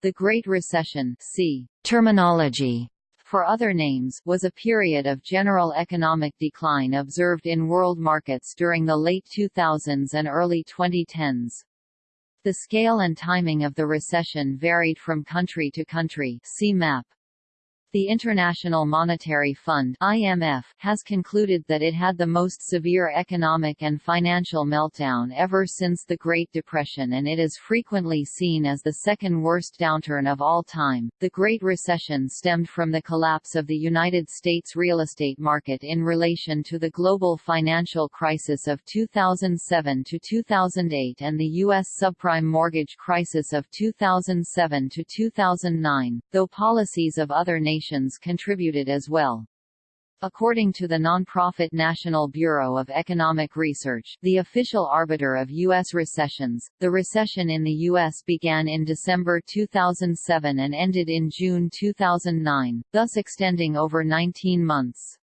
The Great Recession c. Terminology for other names, was a period of general economic decline observed in world markets during the late 2000s and early 2010s. The scale and timing of the recession varied from country to country see map. The International Monetary Fund (IMF) has concluded that it had the most severe economic and financial meltdown ever since the Great Depression and it is frequently seen as the second worst downturn of all time. The Great Recession stemmed from the collapse of the United States real estate market in relation to the global financial crisis of 2007 to 2008 and the US subprime mortgage crisis of 2007 to 2009, though policies of other nations contributed as well. According to the nonprofit National Bureau of Economic Research, the official arbiter of U.S. recessions, the recession in the U.S. began in December 2007 and ended in June 2009, thus extending over 19 months.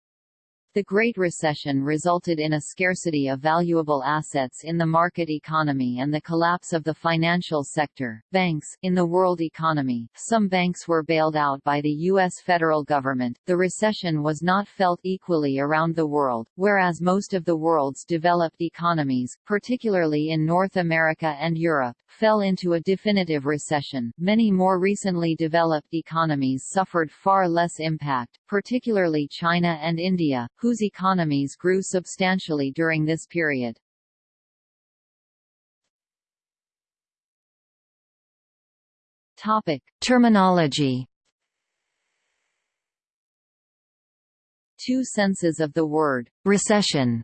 The Great Recession resulted in a scarcity of valuable assets in the market economy and the collapse of the financial sector. Banks in the world economy, some banks were bailed out by the US federal government. The recession was not felt equally around the world, whereas most of the world's developed economies, particularly in North America and Europe, fell into a definitive recession. Many more recently developed economies suffered far less impact, particularly China and India, whose economies grew substantially during this period. Topic: Terminology. Two senses of the word recession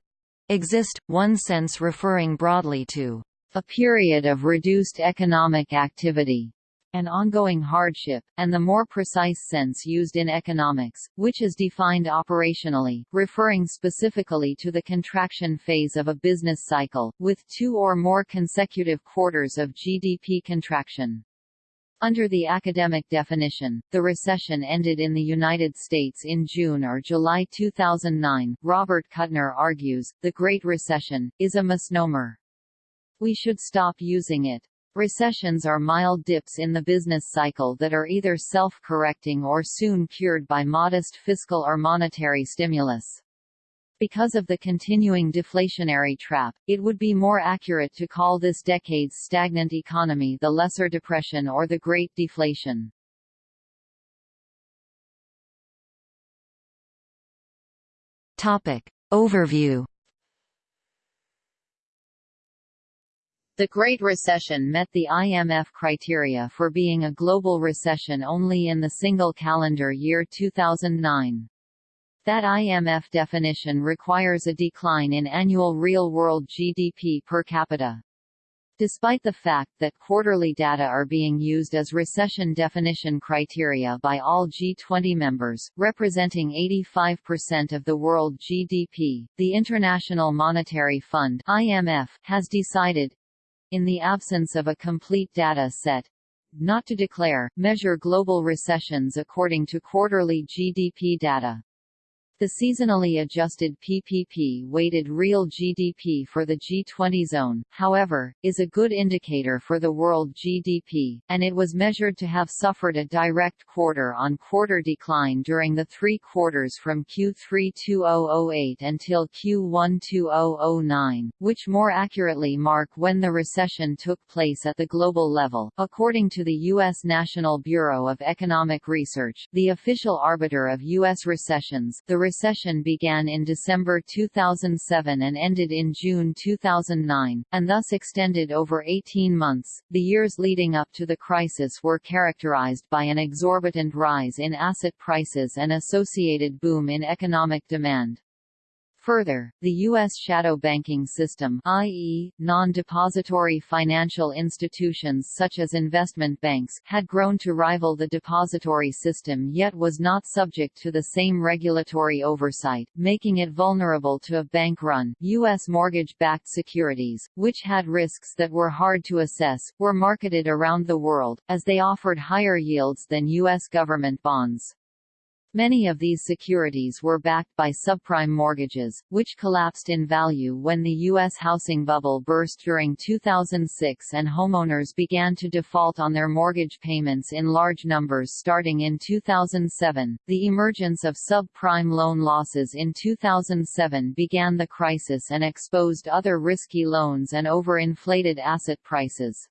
exist, one sense referring broadly to a period of reduced economic activity, and ongoing hardship, and the more precise sense used in economics, which is defined operationally, referring specifically to the contraction phase of a business cycle, with two or more consecutive quarters of GDP contraction. Under the academic definition, the recession ended in the United States in June or July 2009. Robert Kuttner argues, the Great Recession, is a misnomer. We should stop using it. Recessions are mild dips in the business cycle that are either self-correcting or soon cured by modest fiscal or monetary stimulus. Because of the continuing deflationary trap, it would be more accurate to call this decade's stagnant economy the Lesser Depression or the Great Deflation. Topic. Overview The Great Recession met the IMF criteria for being a global recession only in the single calendar year 2009. That IMF definition requires a decline in annual real-world GDP per capita. Despite the fact that quarterly data are being used as recession definition criteria by all G20 members, representing 85% of the world GDP, the International Monetary Fund (IMF) has decided, in the absence of a complete data set, not to declare, measure global recessions according to quarterly GDP data. The seasonally adjusted PPP-weighted real GDP for the G20 zone, however, is a good indicator for the world GDP, and it was measured to have suffered a direct quarter-on-quarter decline during the three quarters from Q3 2008 until Q1 2009, which more accurately mark when the recession took place at the global level. According to the U.S. National Bureau of Economic Research, the official arbiter of U.S. recessions, the recession began in December 2007 and ended in June 2009, and thus extended over 18 months. The years leading up to the crisis were characterized by an exorbitant rise in asset prices and associated boom in economic demand. Further, the U.S. shadow banking system i.e., non-depository financial institutions such as investment banks had grown to rival the depository system yet was not subject to the same regulatory oversight, making it vulnerable to a bank-run. U.S. mortgage-backed securities, which had risks that were hard to assess, were marketed around the world, as they offered higher yields than U.S. government bonds. Many of these securities were backed by subprime mortgages, which collapsed in value when the U.S. housing bubble burst during 2006 and homeowners began to default on their mortgage payments in large numbers starting in 2007. The emergence of subprime loan losses in 2007 began the crisis and exposed other risky loans and overinflated asset prices.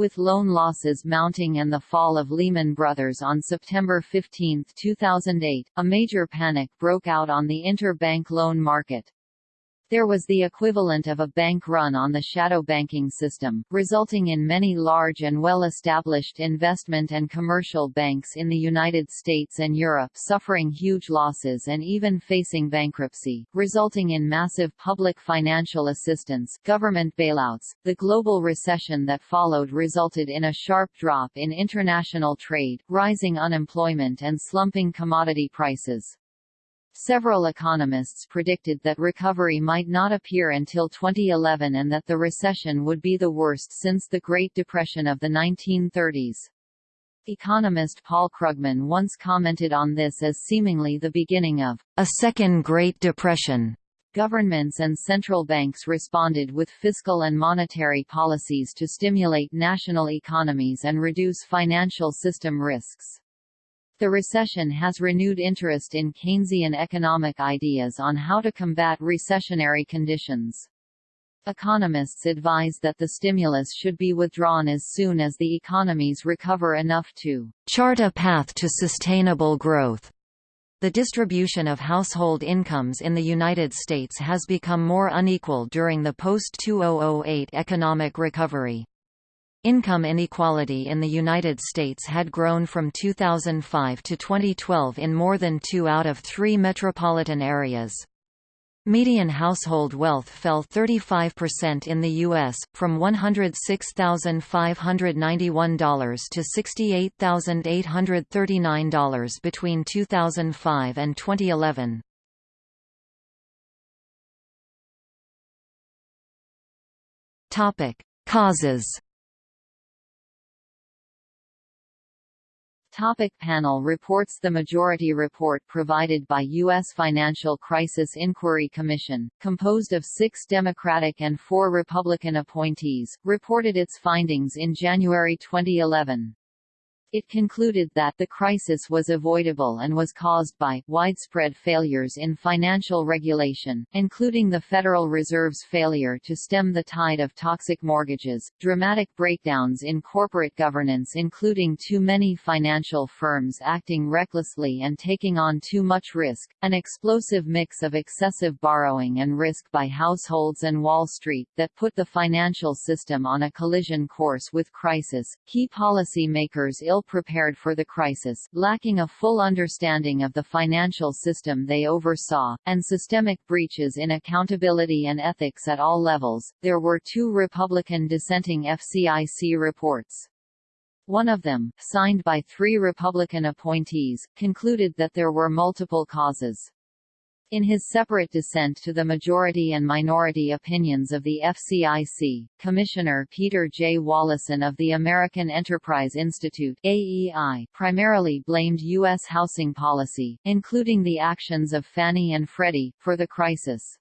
With loan losses mounting and the fall of Lehman Brothers on September 15, 2008, a major panic broke out on the interbank loan market. There was the equivalent of a bank run on the shadow banking system, resulting in many large and well-established investment and commercial banks in the United States and Europe suffering huge losses and even facing bankruptcy, resulting in massive public financial assistance, government bailouts. The global recession that followed resulted in a sharp drop in international trade, rising unemployment and slumping commodity prices. Several economists predicted that recovery might not appear until 2011 and that the recession would be the worst since the Great Depression of the 1930s. Economist Paul Krugman once commented on this as seemingly the beginning of a second Great Depression. Governments and central banks responded with fiscal and monetary policies to stimulate national economies and reduce financial system risks. The recession has renewed interest in Keynesian economic ideas on how to combat recessionary conditions. Economists advise that the stimulus should be withdrawn as soon as the economies recover enough to chart a path to sustainable growth. The distribution of household incomes in the United States has become more unequal during the post-2008 economic recovery. Income inequality in the United States had grown from 2005 to 2012 in more than two out of three metropolitan areas. Median household wealth fell 35% in the U.S., from $106,591 to $68,839 between 2005 and 2011. Causes Topic panel reports The majority report provided by U.S. Financial Crisis Inquiry Commission, composed of six Democratic and four Republican appointees, reported its findings in January 2011. It concluded that the crisis was avoidable and was caused by widespread failures in financial regulation, including the Federal Reserve's failure to stem the tide of toxic mortgages, dramatic breakdowns in corporate governance including too many financial firms acting recklessly and taking on too much risk, an explosive mix of excessive borrowing and risk by households and Wall Street that put the financial system on a collision course with crisis. Key policy makers ill prepared for the crisis, lacking a full understanding of the financial system they oversaw, and systemic breaches in accountability and ethics at all levels. There were two Republican dissenting FCIC reports. One of them, signed by three Republican appointees, concluded that there were multiple causes. In his separate dissent to the majority and minority opinions of the FCIC, Commissioner Peter J. Wallison of the American Enterprise Institute AEI primarily blamed U.S. housing policy, including the actions of Fannie and Freddie, for the crisis.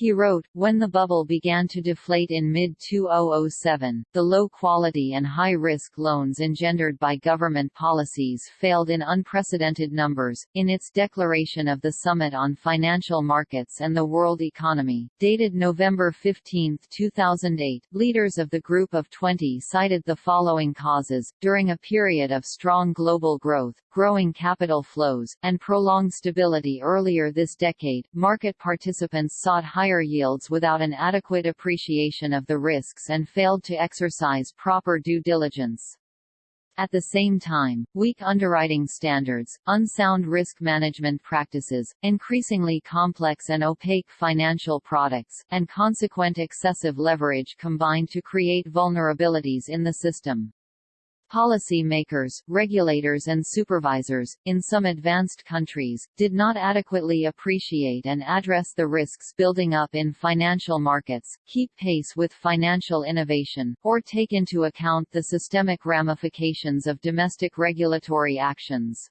He wrote, when the bubble began to deflate in mid-2007, the low-quality and high-risk loans engendered by government policies failed in unprecedented numbers. In its declaration of the Summit on Financial Markets and the World Economy, dated November 15, 2008, leaders of the Group of 20 cited the following causes, during a period of strong global growth, growing capital flows, and prolonged stability earlier this decade, market participants sought higher yields without an adequate appreciation of the risks and failed to exercise proper due diligence. At the same time, weak underwriting standards, unsound risk management practices, increasingly complex and opaque financial products, and consequent excessive leverage combined to create vulnerabilities in the system. Policymakers, regulators and supervisors, in some advanced countries, did not adequately appreciate and address the risks building up in financial markets, keep pace with financial innovation, or take into account the systemic ramifications of domestic regulatory actions.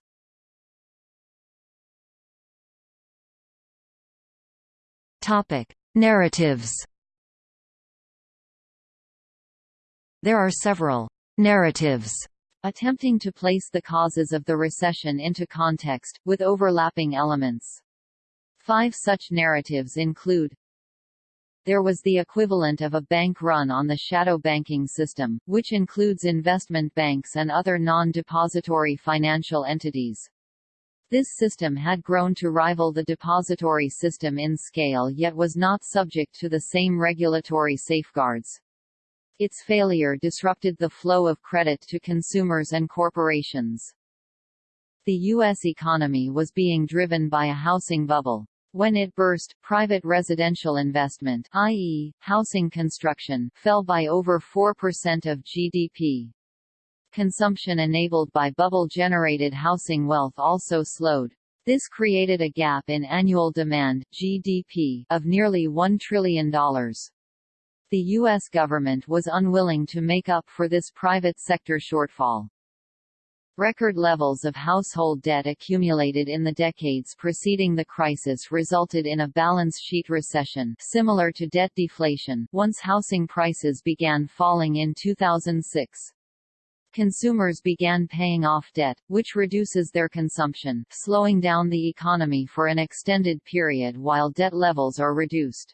Topic. Narratives There are several narratives attempting to place the causes of the recession into context, with overlapping elements. Five such narratives include there was the equivalent of a bank run on the shadow banking system, which includes investment banks and other non-depository financial entities. This system had grown to rival the depository system in scale yet was not subject to the same regulatory safeguards. Its failure disrupted the flow of credit to consumers and corporations. The U.S. economy was being driven by a housing bubble. When it burst, private residential investment i.e., housing construction fell by over 4% of GDP. Consumption enabled by bubble-generated housing wealth also slowed. This created a gap in annual demand GDP of nearly $1 trillion. The U.S. government was unwilling to make up for this private sector shortfall. Record levels of household debt accumulated in the decades preceding the crisis resulted in a balance sheet recession similar to debt deflation once housing prices began falling in 2006. Consumers began paying off debt, which reduces their consumption, slowing down the economy for an extended period while debt levels are reduced.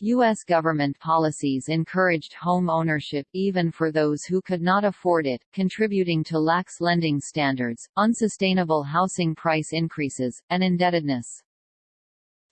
U.S. government policies encouraged home ownership even for those who could not afford it, contributing to lax lending standards, unsustainable housing price increases, and indebtedness.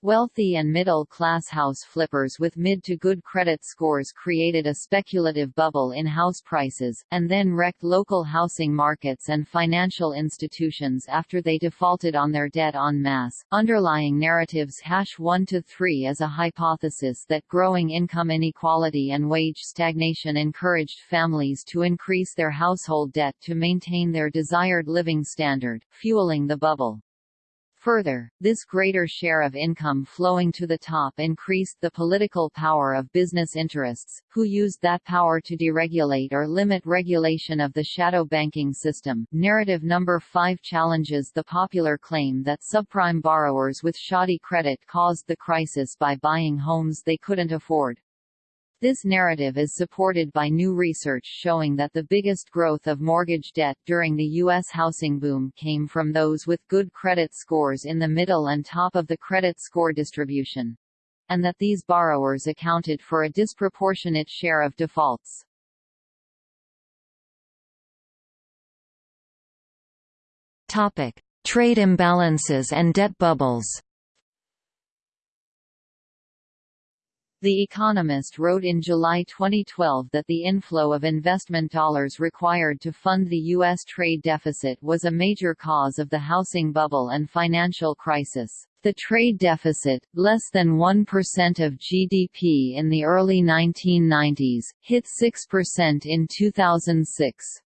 Wealthy and middle-class house flippers with mid to good credit scores created a speculative bubble in house prices, and then wrecked local housing markets and financial institutions after they defaulted on their debt en masse. Underlying narratives hash 1 to 3 as a hypothesis that growing income inequality and wage stagnation encouraged families to increase their household debt to maintain their desired living standard, fueling the bubble. Further, this greater share of income flowing to the top increased the political power of business interests, who used that power to deregulate or limit regulation of the shadow banking system. Narrative number 5 challenges the popular claim that subprime borrowers with shoddy credit caused the crisis by buying homes they couldn't afford. This narrative is supported by new research showing that the biggest growth of mortgage debt during the U.S. housing boom came from those with good credit scores in the middle and top of the credit score distribution. And that these borrowers accounted for a disproportionate share of defaults. Topic: Trade imbalances and debt bubbles. The Economist wrote in July 2012 that the inflow of investment dollars required to fund the U.S. trade deficit was a major cause of the housing bubble and financial crisis. The trade deficit, less than 1% of GDP in the early 1990s, hit 6% in 2006.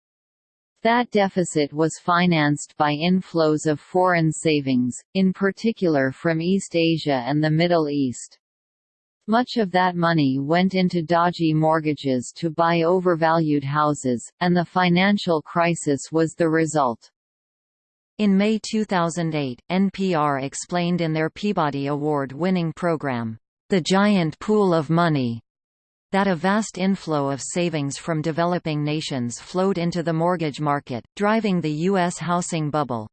That deficit was financed by inflows of foreign savings, in particular from East Asia and the Middle East. Much of that money went into dodgy mortgages to buy overvalued houses, and the financial crisis was the result. In May 2008, NPR explained in their Peabody Award-winning program, The Giant Pool of Money, that a vast inflow of savings from developing nations flowed into the mortgage market, driving the U.S. housing bubble.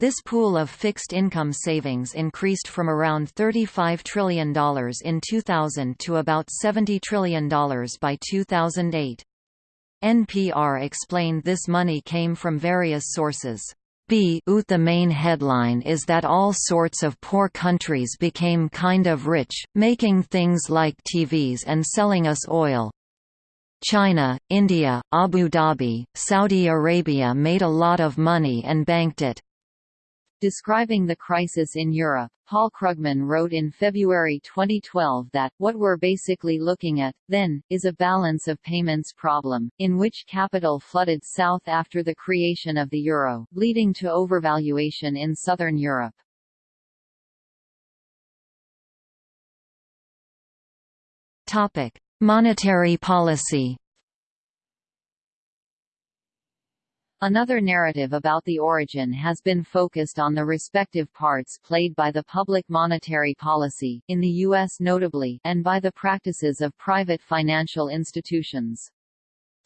This pool of fixed-income savings increased from around $35 trillion in 2000 to about $70 trillion by 2008. NPR explained this money came from various sources. B the main headline is that all sorts of poor countries became kind of rich, making things like TVs and selling us oil. China, India, Abu Dhabi, Saudi Arabia made a lot of money and banked it. Describing the crisis in Europe, Paul Krugman wrote in February 2012 that, what we're basically looking at, then, is a balance of payments problem, in which capital flooded south after the creation of the euro, leading to overvaluation in southern Europe. Monetary policy Another narrative about the origin has been focused on the respective parts played by the public monetary policy, in the U.S. notably, and by the practices of private financial institutions.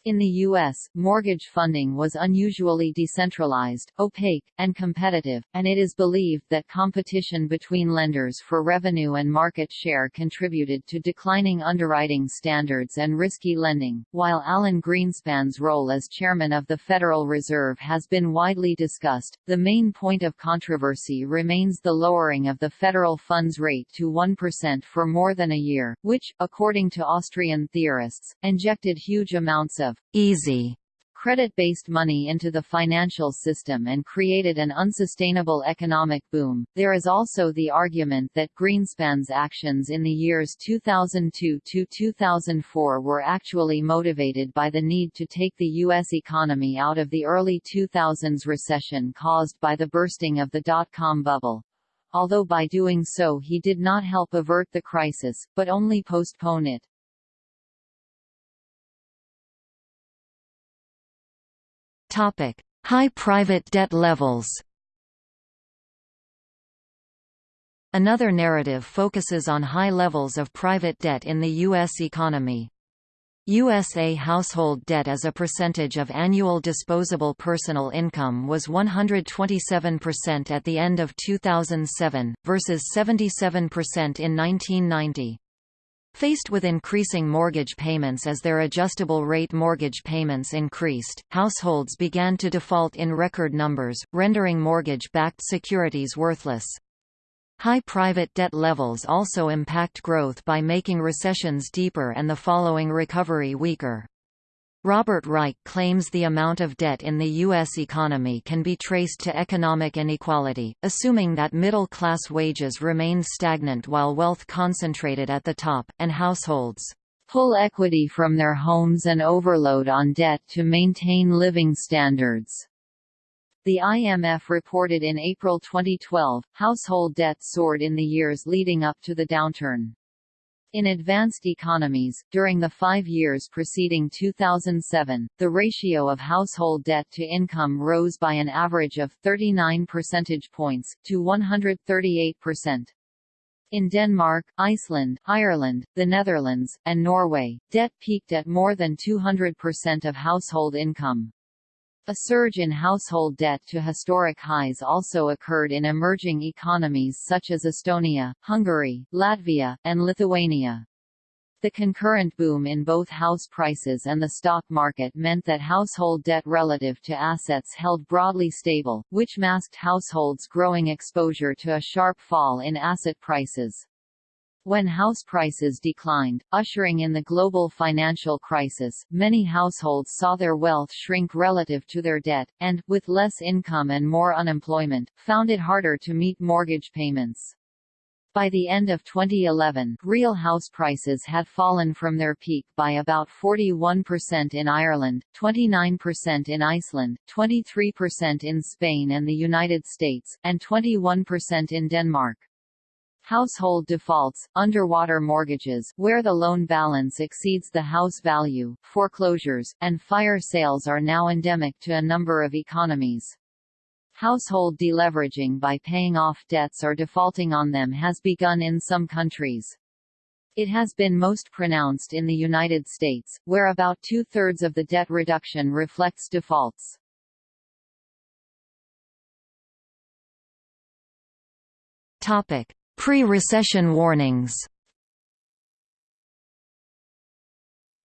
In the U.S., mortgage funding was unusually decentralized, opaque, and competitive, and it is believed that competition between lenders for revenue and market share contributed to declining underwriting standards and risky lending. While Alan Greenspan's role as chairman of the Federal Reserve has been widely discussed, the main point of controversy remains the lowering of the federal funds rate to 1% for more than a year, which, according to Austrian theorists, injected huge amounts of easy credit-based money into the financial system and created an unsustainable economic boom. There is also the argument that Greenspan's actions in the years 2002 to 2004 were actually motivated by the need to take the U.S. economy out of the early 2000s recession caused by the bursting of the dot-com bubble. Although by doing so he did not help avert the crisis, but only postpone it. High private debt levels. Another narrative focuses on high levels of private debt in the U.S. economy. USA household debt as a percentage of annual disposable personal income was 127% at the end of 2007, versus 77% in 1990. Faced with increasing mortgage payments as their adjustable rate mortgage payments increased, households began to default in record numbers, rendering mortgage-backed securities worthless. High private debt levels also impact growth by making recessions deeper and the following recovery weaker. Robert Reich claims the amount of debt in the U.S. economy can be traced to economic inequality, assuming that middle-class wages remain stagnant while wealth concentrated at the top, and households pull equity from their homes and overload on debt to maintain living standards. The IMF reported in April 2012, household debt soared in the years leading up to the downturn. In advanced economies, during the five years preceding 2007, the ratio of household debt to income rose by an average of 39 percentage points, to 138%. In Denmark, Iceland, Ireland, the Netherlands, and Norway, debt peaked at more than 200% of household income. A surge in household debt to historic highs also occurred in emerging economies such as Estonia, Hungary, Latvia, and Lithuania. The concurrent boom in both house prices and the stock market meant that household debt relative to assets held broadly stable, which masked households' growing exposure to a sharp fall in asset prices. When house prices declined, ushering in the global financial crisis, many households saw their wealth shrink relative to their debt, and, with less income and more unemployment, found it harder to meet mortgage payments. By the end of 2011, real house prices had fallen from their peak by about 41% in Ireland, 29% in Iceland, 23% in Spain and the United States, and 21% in Denmark. Household defaults, underwater mortgages where the loan balance exceeds the house value, foreclosures, and fire sales are now endemic to a number of economies. Household deleveraging by paying off debts or defaulting on them has begun in some countries. It has been most pronounced in the United States, where about two-thirds of the debt reduction reflects defaults. Topic. Pre-recession warnings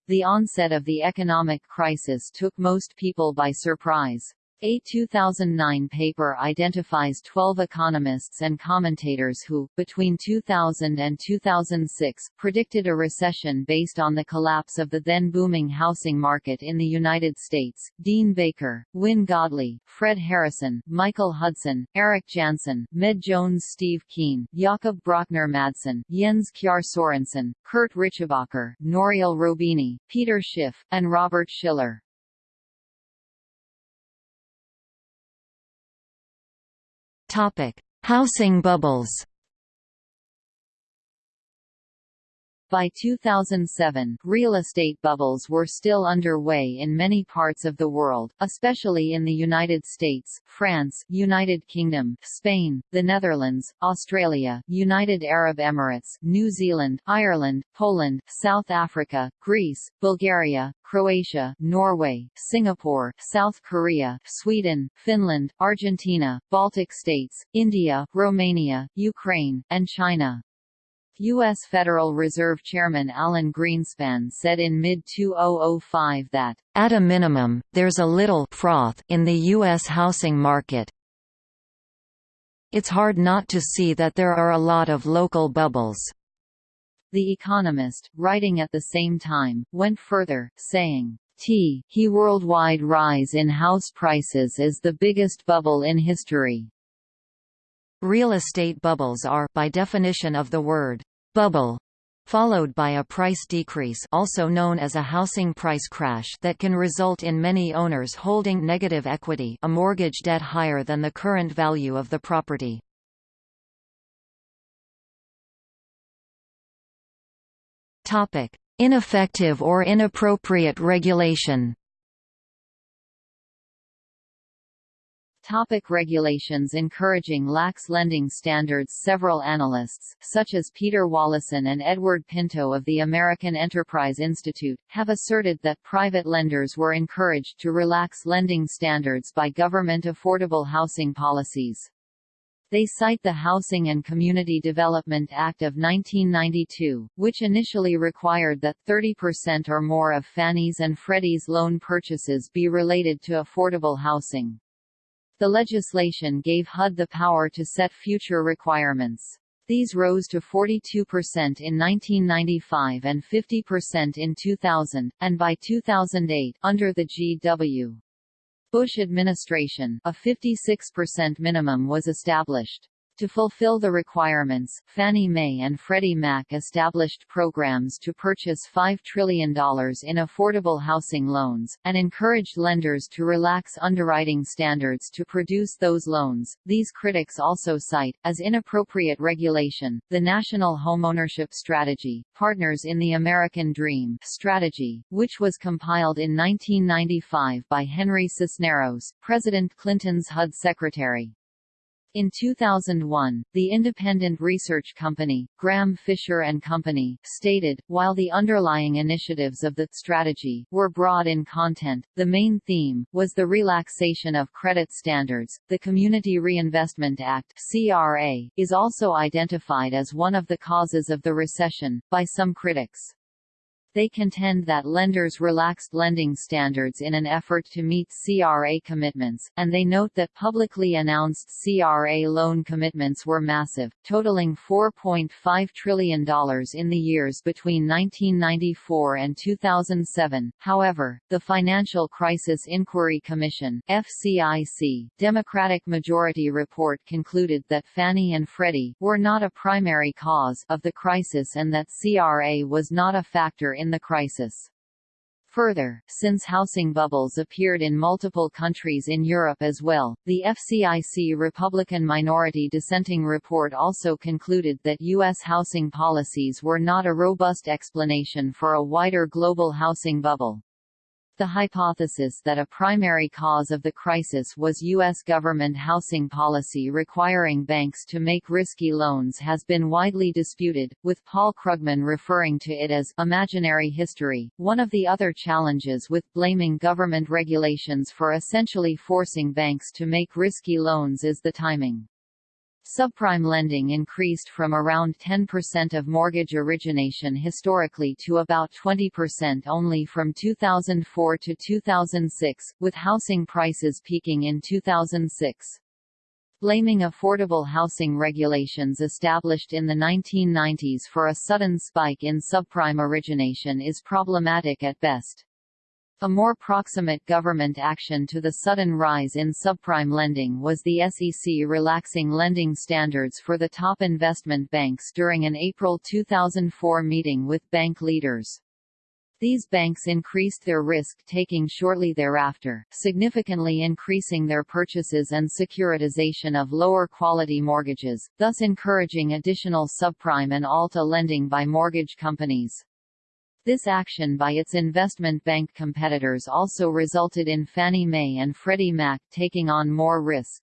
The onset of the economic crisis took most people by surprise. A 2009 paper identifies 12 economists and commentators who, between 2000 and 2006, predicted a recession based on the collapse of the then booming housing market in the United States. Dean Baker, Wynne Godley, Fred Harrison, Michael Hudson, Eric Janszen, Med Jones Steve Keen, Jakob Brøchner Madsen, Jens Kjær Sorensen, Kurt Richebächer, Nouriel Roubini, Peter Schiff, and Robert Shiller. Housing bubbles. By 2007, real estate bubbles were still underway in many parts of the world, especially in the United States, France, United Kingdom, Spain, the Netherlands, Australia, United Arab Emirates, New Zealand, Ireland, Poland, South Africa, Greece, Bulgaria, Croatia, Norway, Singapore, South Korea, Sweden, Finland, Argentina, Baltic states, India, Romania, Ukraine, and China. U.S. Federal Reserve Chairman Alan Greenspan said in mid-2005 that, "...at a minimum, there's a little froth in the U.S. housing market. It's hard not to see that there are a lot of local bubbles." The Economist, writing at the same time, went further, saying, T he worldwide rise in house prices is the biggest bubble in history. Real estate bubbles are by definition of the word bubble followed by a price decrease also known as a housing price crash that can result in many owners holding negative equity a mortgage debt higher than the current value of the property. Ineffective or inappropriate regulation Topic regulations encouraging lax lending standards Several analysts, such as Peter Wallison and Edward Pinto of the American Enterprise Institute, have asserted that private lenders were encouraged to relax lending standards by government affordable housing policies. They cite the Housing and Community Development Act of 1992, which initially required that 30% or more of Fannie's and Freddie's loan purchases be related to affordable housing. The legislation gave HUD the power to set future requirements. These rose to 42% in 1995 and 50% in 2000, and by 2008 under the G.W. Bush administration, a 56% minimum was established. To fulfill the requirements, Fannie Mae and Freddie Mac established programs to purchase $5 trillion in affordable housing loans, and encouraged lenders to relax underwriting standards to produce those loans. These critics also cite, as inappropriate regulation, the National Homeownership Strategy, Partners in the American Dream strategy, which was compiled in 1995 by Henry Cisneros, President Clinton's HUD secretary. In 2001, the independent research company, Graham Fisher and Company, stated, while the underlying initiatives of the strategy were broad in content, the main theme was the relaxation of credit standards. The Community Reinvestment Act (CRA) is also identified as one of the causes of the recession by some critics. They contend that lenders relaxed lending standards in an effort to meet CRA commitments, and they note that publicly announced CRA loan commitments were massive, totaling $4.5 trillion in the years between 1994 and 2007. However, the Financial Crisis Inquiry Commission FCIC Democratic majority report concluded that Fannie and Freddie were not a primary cause of the crisis and that CRA was not a factor in in the crisis. Further, since housing bubbles appeared in multiple countries in Europe as well, the FCIC Republican minority dissenting report also concluded that U.S. housing policies were not a robust explanation for a wider global housing bubble. The hypothesis that a primary cause of the crisis was U.S. government housing policy requiring banks to make risky loans has been widely disputed, with Paul Krugman referring to it as imaginary history. One of the other challenges with blaming government regulations for essentially forcing banks to make risky loans is the timing. Subprime lending increased from around 10% of mortgage origination historically to about 20% only from 2004 to 2006, with housing prices peaking in 2006. Blaming affordable housing regulations established in the 1990s for a sudden spike in subprime origination is problematic at best. A more proximate government action to the sudden rise in subprime lending was the SEC relaxing lending standards for the top investment banks during an April 2004 meeting with bank leaders. These banks increased their risk-taking shortly thereafter, significantly increasing their purchases and securitization of lower-quality mortgages, thus encouraging additional subprime and Alt-A lending by mortgage companies. This action by its investment bank competitors also resulted in Fannie Mae and Freddie Mac taking on more risk.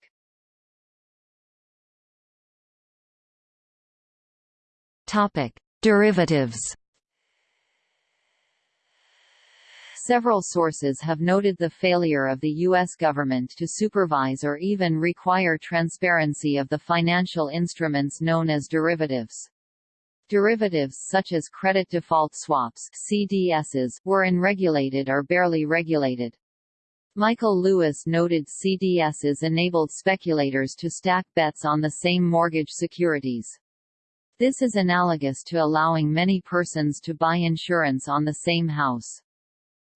Topic: Derivatives Several sources have noted the failure of the U.S. government to supervise or even require transparency of the financial instruments known as derivatives. Derivatives such as credit default swaps CDSs were unregulated or barely regulated. Michael Lewis noted CDSs enabled speculators to stack bets on the same mortgage securities. This is analogous to allowing many persons to buy insurance on the same house.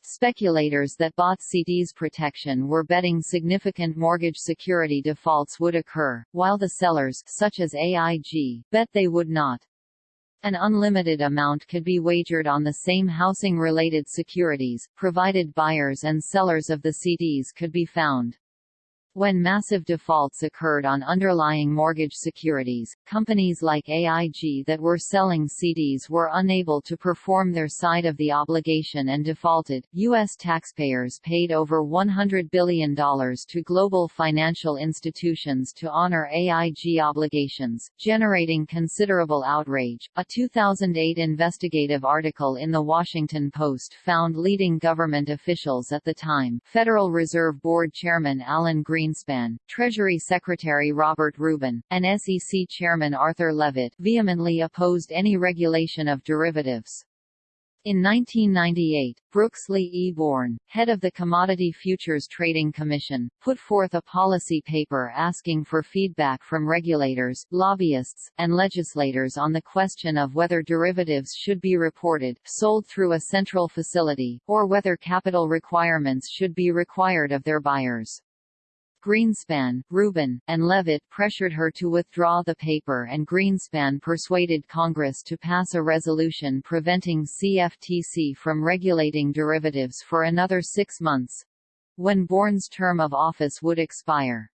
Speculators that bought CDS protection were betting significant mortgage security defaults would occur, while the sellers such as AIG bet they would not. An unlimited amount could be wagered on the same housing-related securities, provided buyers and sellers of the CDS could be found. When massive defaults occurred on underlying mortgage securities, companies like AIG that were selling CDS were unable to perform their side of the obligation and defaulted. U.S. taxpayers paid over $100 billion to global financial institutions to honor AIG obligations, generating considerable outrage. A 2008 investigative article in The Washington Post found leading government officials at the time, Federal Reserve Board Chairman Alan Green Greenspan, Treasury Secretary Robert Rubin, and SEC Chairman Arthur Levitt vehemently opposed any regulation of derivatives. In 1998, Brooksley E. Born, head of the Commodity Futures Trading Commission, put forth a policy paper asking for feedback from regulators, lobbyists, and legislators on the question of whether derivatives should be reported, sold through a central facility, or whether capital requirements should be required of their buyers. Greenspan, Rubin, and Levitt pressured her to withdraw the paper and Greenspan persuaded Congress to pass a resolution preventing CFTC from regulating derivatives for another six months—when Born's term of office would expire.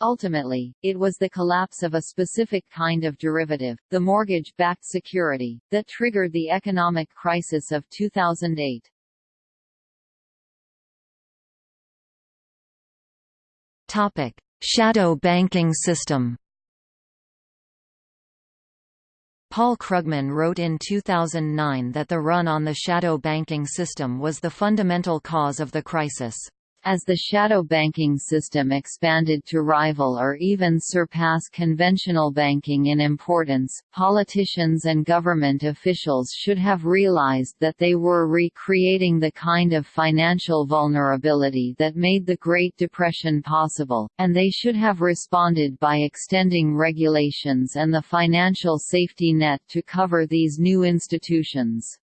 Ultimately, it was the collapse of a specific kind of derivative, the mortgage-backed security, that triggered the economic crisis of 2008. Topic: Shadow banking system. Paul Krugman wrote in 2009 that the run on the shadow banking system was the fundamental cause of the crisis. As the shadow banking system expanded to rival or even surpass conventional banking in importance, politicians and government officials should have realized that they were recreating the kind of financial vulnerability that made the Great Depression possible, and they should have responded by extending regulations and the financial safety net to cover these new institutions.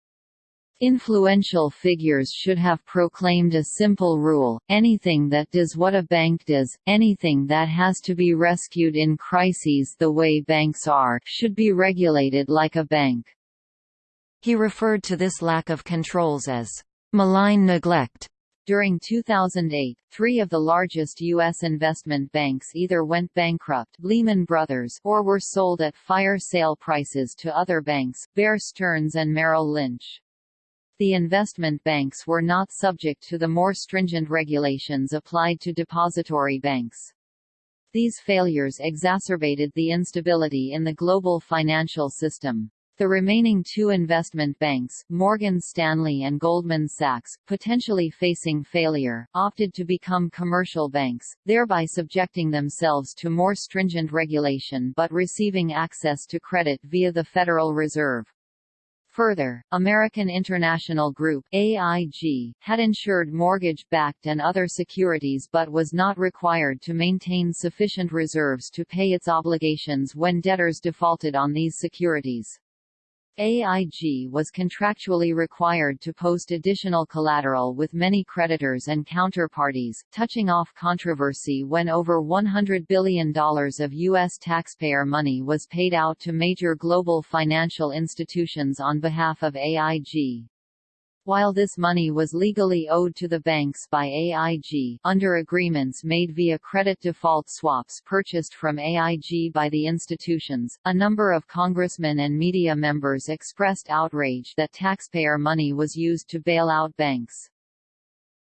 Influential figures should have proclaimed a simple rule, anything that does what a bank does, anything that has to be rescued in crises the way banks are, should be regulated like a bank. He referred to this lack of controls as malign neglect. During 2008, three of the largest U.S. investment banks either went bankrupt Lehman Brothers or were sold at fire sale prices to other banks, Bear Stearns and Merrill Lynch the investment banks were not subject to the more stringent regulations applied to depository banks. These failures exacerbated the instability in the global financial system. The remaining two investment banks, Morgan Stanley and Goldman Sachs, potentially facing failure, opted to become commercial banks, thereby subjecting themselves to more stringent regulation but receiving access to credit via the Federal Reserve. Further, American International Group AIG, had insured mortgage-backed and other securities but was not required to maintain sufficient reserves to pay its obligations when debtors defaulted on these securities. AIG was contractually required to post additional collateral with many creditors and counterparties, touching off controversy when over $100 billion of U.S. taxpayer money was paid out to major global financial institutions on behalf of AIG. While this money was legally owed to the banks by AIG under agreements made via credit default swaps purchased from AIG by the institutions, a number of congressmen and media members expressed outrage that taxpayer money was used to bail out banks.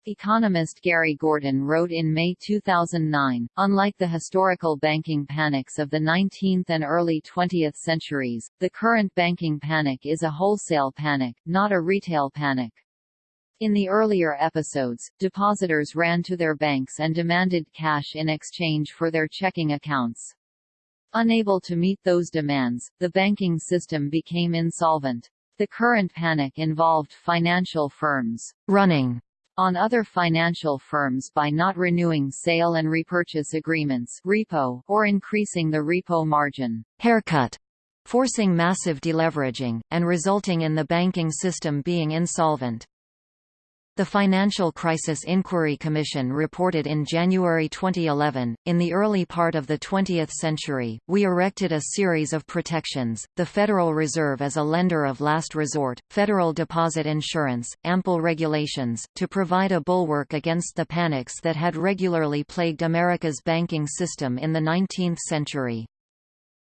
Economist Gary Gorton wrote in May 2009, unlike the historical banking panics of the 19th and early 20th centuries, the current banking panic is a wholesale panic, not a retail panic. In the earlier episodes, depositors ran to their banks and demanded cash in exchange for their checking accounts. Unable to meet those demands, the banking system became insolvent. The current panic involved financial firms running on other financial firms by not renewing sale and repurchase agreements repo or increasing the repo margin haircut, forcing massive deleveraging, and resulting in the banking system being insolvent. The Financial Crisis Inquiry Commission reported in January 2011, in the early part of the 20th century, we erected a series of protections, the Federal Reserve as a lender of last resort, federal deposit insurance, ample regulations, to provide a bulwark against the panics that had regularly plagued America's banking system in the 19th century.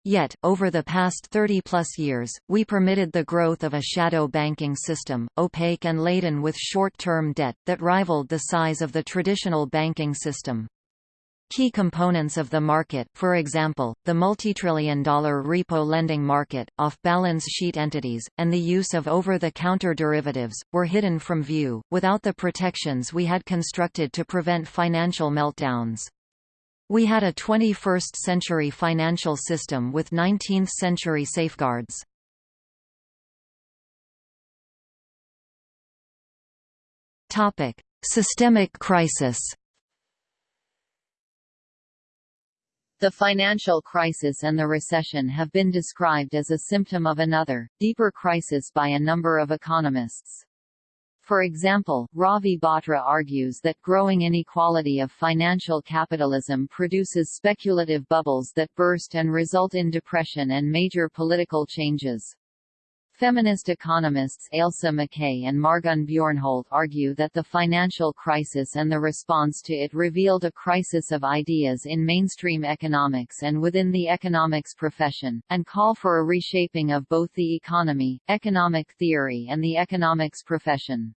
Yet, over the past 30-plus years, we permitted the growth of a shadow banking system, opaque and laden with short-term debt, that rivaled the size of the traditional banking system. Key components of the market, for example, the multi-trillion dollar repo lending market, off-balance sheet entities, and the use of over-the-counter derivatives, were hidden from view, without the protections we had constructed to prevent financial meltdowns. We had a 21st-century financial system with 19th-century safeguards. Topic: Systemic crisis. The financial crisis and the recession have been described as a symptom of another, deeper crisis by a number of economists. For example, Ravi Batra argues that growing inequality of financial capitalism produces speculative bubbles that burst and result in depression and major political changes. Feminist economists Ailsa McKay and Margunn Bjornholt argue that the financial crisis and the response to it revealed a crisis of ideas in mainstream economics and within the economics profession, and call for a reshaping of both the economy, economic theory and the economics profession.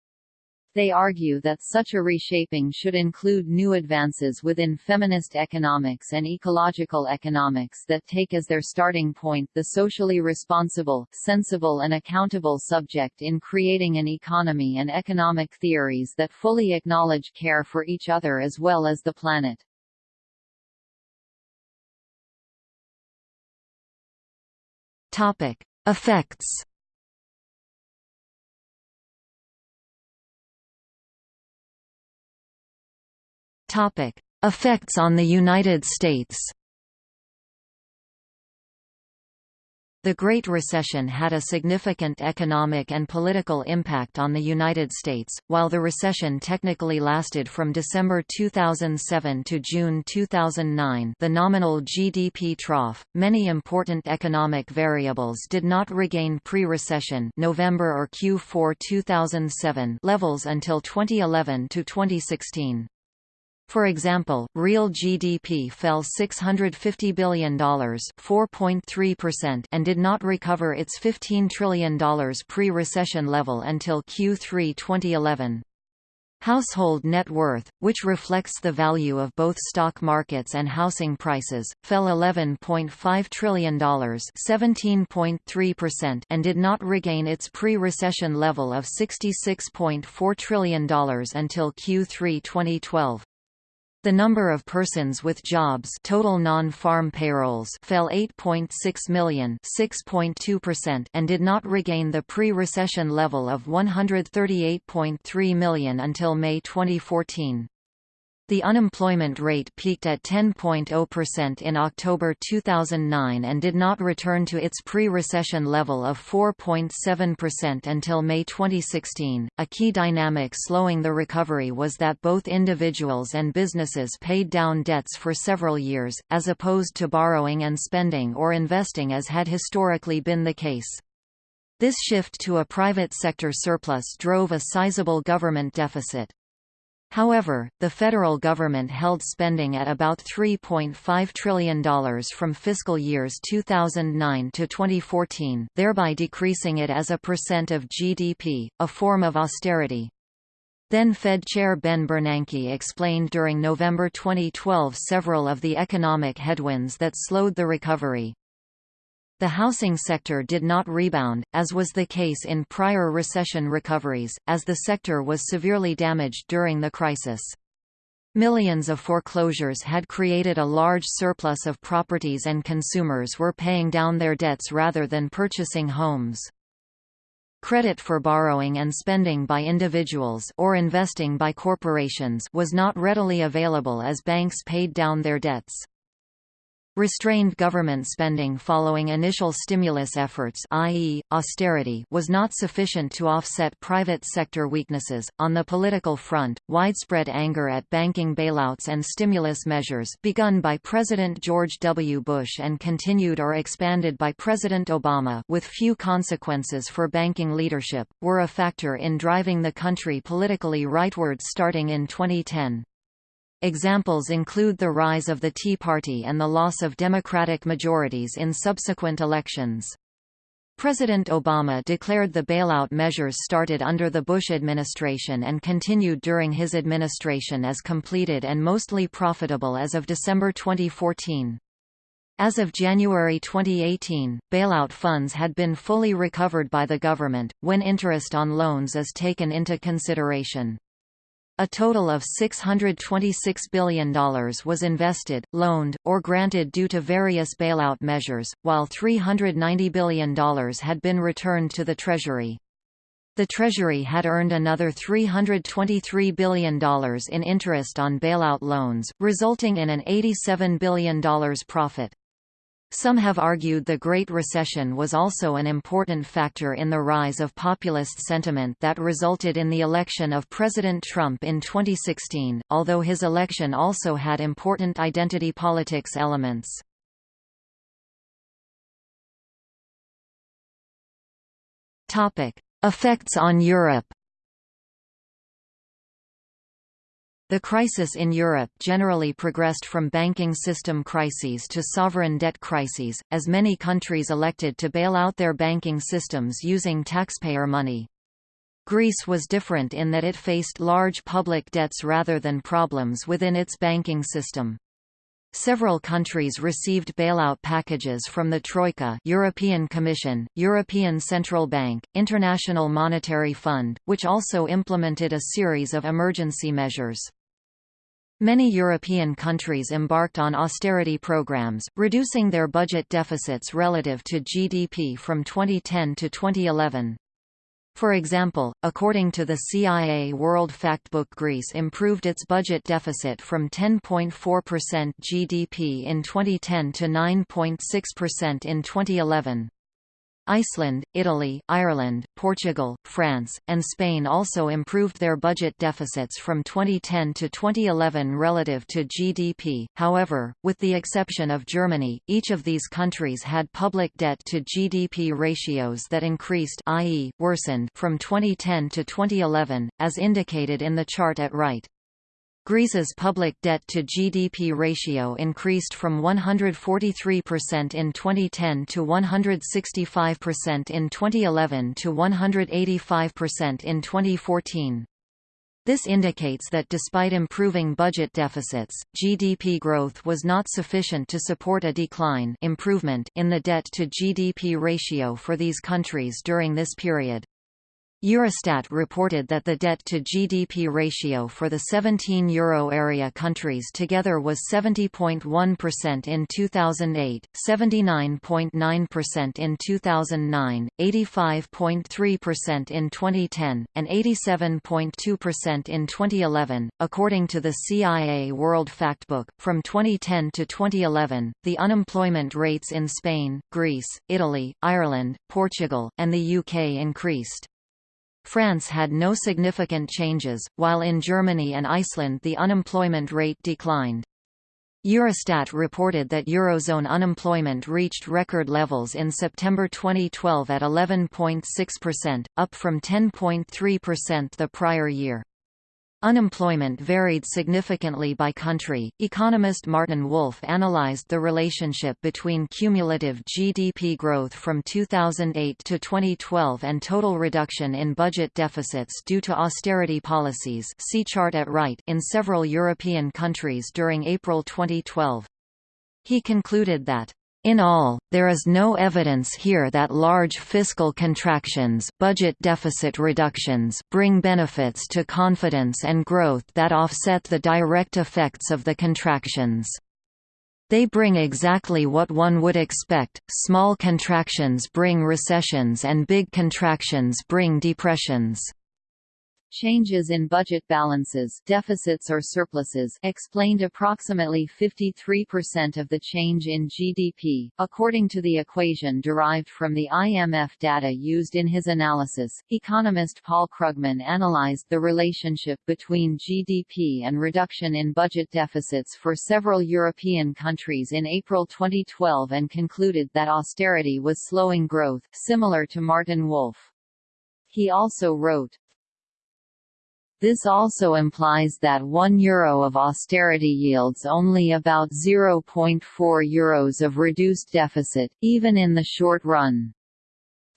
They argue that such a reshaping should include new advances within feminist economics and ecological economics that take as their starting point the socially responsible, sensible and accountable subject in creating an economy and economic theories that fully acknowledge care for each other as well as the planet. Topic: Effects Topic: Effects on the United States. The Great Recession had a significant economic and political impact on the United States. While the recession technically lasted from December 2007 to June 2009, the nominal GDP trough, many important economic variables did not regain pre-recession November or Q4 2007 levels until 2011 to 2016. For example, real GDP fell $650 billion and did not recover its $15 trillion pre-recession level until Q3 2011. Household net worth, which reflects the value of both stock markets and housing prices, fell $11.5 trillion and did not regain its pre-recession level of $66.4 trillion until Q3 2012. The number of persons with jobs total non-farm payrolls fell 8.6 million and did not regain the pre-recession level of 138.3 million until May 2014. The unemployment rate peaked at 10.0% in October 2009 and did not return to its pre-recession level of 4.7% until May 2016. A key dynamic slowing the recovery was that both individuals and businesses paid down debts for several years, as opposed to borrowing and spending or investing as had historically been the case. This shift to a private sector surplus drove a sizable government deficit. However, the federal government held spending at about $3.5 trillion from fiscal years 2009 to 2014, thereby decreasing it as a percent of GDP, a form of austerity. Then Fed Chair Ben Bernanke explained during November 2012 several of the economic headwinds that slowed the recovery. The housing sector did not rebound, as was the case in prior recession recoveries, as the sector was severely damaged during the crisis. Millions of foreclosures had created a large surplus of properties and consumers were paying down their debts rather than purchasing homes. Credit for borrowing and spending by individuals or investing by corporations was not readily available as banks paid down their debts. Restrained government spending following initial stimulus efforts i.e., austerity was not sufficient to offset private sector weaknesses. On the political front, widespread anger at banking bailouts and stimulus measures begun by President George W. Bush and continued or expanded by President Obama with few consequences for banking leadership, were a factor in driving the country politically rightward starting in 2010. Examples include the rise of the Tea Party and the loss of Democratic majorities in subsequent elections. President Obama declared the bailout measures started under the Bush administration and continued during his administration as completed and mostly profitable as of December 2014. As of January 2018, bailout funds had been fully recovered by the government, when interest on loans is taken into consideration. A total of $626 billion was invested, loaned, or granted due to various bailout measures, while $390 billion had been returned to the Treasury. The Treasury had earned another $323 billion in interest on bailout loans, resulting in an $87 billion profit. Some have argued the Great Recession was also an important factor in the rise of populist sentiment that resulted in the election of President Trump in 2016, although his election also had important identity politics elements. Effects on Europe The crisis in Europe generally progressed from banking system crises to sovereign debt crises, as many countries elected to bail out their banking systems using taxpayer money. Greece was different in that it faced large public debts rather than problems within its banking system. Several countries received bailout packages from the Troika European Commission, European Central Bank, International Monetary Fund, which also implemented a series of emergency measures. Many European countries embarked on austerity programs, reducing their budget deficits relative to GDP from 2010 to 2011. For example, according to the CIA World Factbook Greece improved its budget deficit from 10.4% GDP in 2010 to 9.6% in 2011. Iceland, Italy, Ireland, Portugal, France, and Spain also improved their budget deficits from 2010 to 2011 relative to GDP. However, with the exception of Germany, each of these countries had public debt to GDP ratios that increased i.e., worsened from 2010 to 2011, as indicated in the chart at right. Greece's public debt to GDP ratio increased from 143% in 2010 to 165% in 2011 to 185% in 2014. This indicates that despite improving budget deficits, GDP growth was not sufficient to support a decline improvement in the debt to GDP ratio for these countries during this period. Eurostat reported that the debt-to-GDP ratio for the 17 euro area countries together was 70.1% in 2008, 79.9% in 2009, 85.3% in 2010, and 87.2% in 2011. According to the CIA World Factbook, from 2010 to 2011, the unemployment rates in Spain, Greece, Italy, Ireland, Portugal, and the UK increased. France had no significant changes, while in Germany and Iceland the unemployment rate declined. Eurostat reported that Eurozone unemployment reached record levels in September 2012 at 11.6%, up from 10.3% the prior year. Unemployment varied significantly by country. Economist Martin Wolf analyzed the relationship between cumulative GDP growth from 2008 to 2012 and total reduction in budget deficits due to austerity policies see chart at right in several European countries during April 2012. He concluded that in all, there is no evidence here that large fiscal contractions budget deficit reductions bring benefits to confidence and growth that offset the direct effects of the contractions. They bring exactly what one would expect, small contractions bring recessions and big contractions bring depressions. Changes in budget balances deficits or surpluses explained approximately 53% of the change in GDP, according to the equation derived from the IMF data used in his analysis. Economist Paul Krugman analyzed the relationship between GDP and reduction in budget deficits for several European countries in April 2012 and concluded that austerity was slowing growth, similar to Martin Wolf. He also wrote, this also implies that 1 euro of austerity yields only about 0.4 euros of reduced deficit, even in the short run.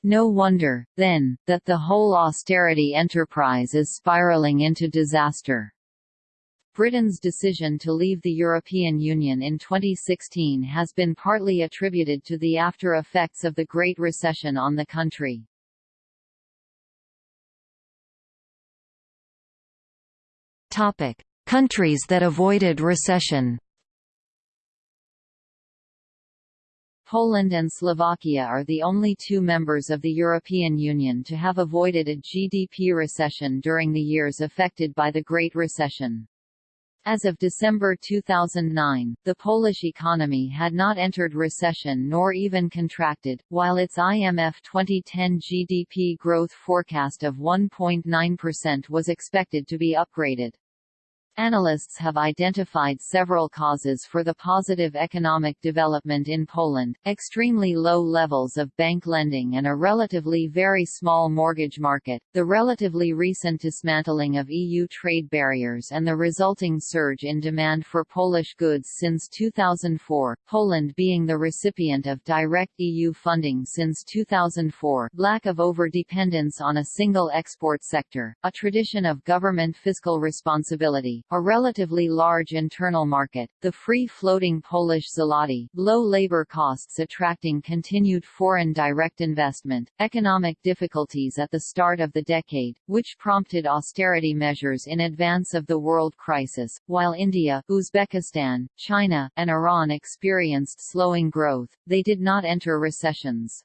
No wonder, then, that the whole austerity enterprise is spiraling into disaster. Britain's decision to leave the European Union in 2016 has been partly attributed to the after-effects of the Great Recession on the country. Topic: Countries that avoided recession. Poland and Slovakia are the only two members of the European Union to have avoided a GDP recession during the years affected by the Great Recession. As of December 2009, the Polish economy had not entered recession nor even contracted, while its IMF 2010 GDP growth forecast of 1.9% was expected to be upgraded. Analysts have identified several causes for the positive economic development in Poland, extremely low levels of bank lending and a relatively very small mortgage market, the relatively recent dismantling of EU trade barriers and the resulting surge in demand for Polish goods since 2004, Poland being the recipient of direct EU funding since 2004, lack of over-dependence on a single export sector, a tradition of government fiscal responsibility, a relatively large internal market, the free-floating Polish zloty, low labor costs attracting continued foreign direct investment, economic difficulties at the start of the decade, which prompted austerity measures in advance of the world crisis, while India, Uzbekistan, China, and Iran experienced slowing growth, they did not enter recessions.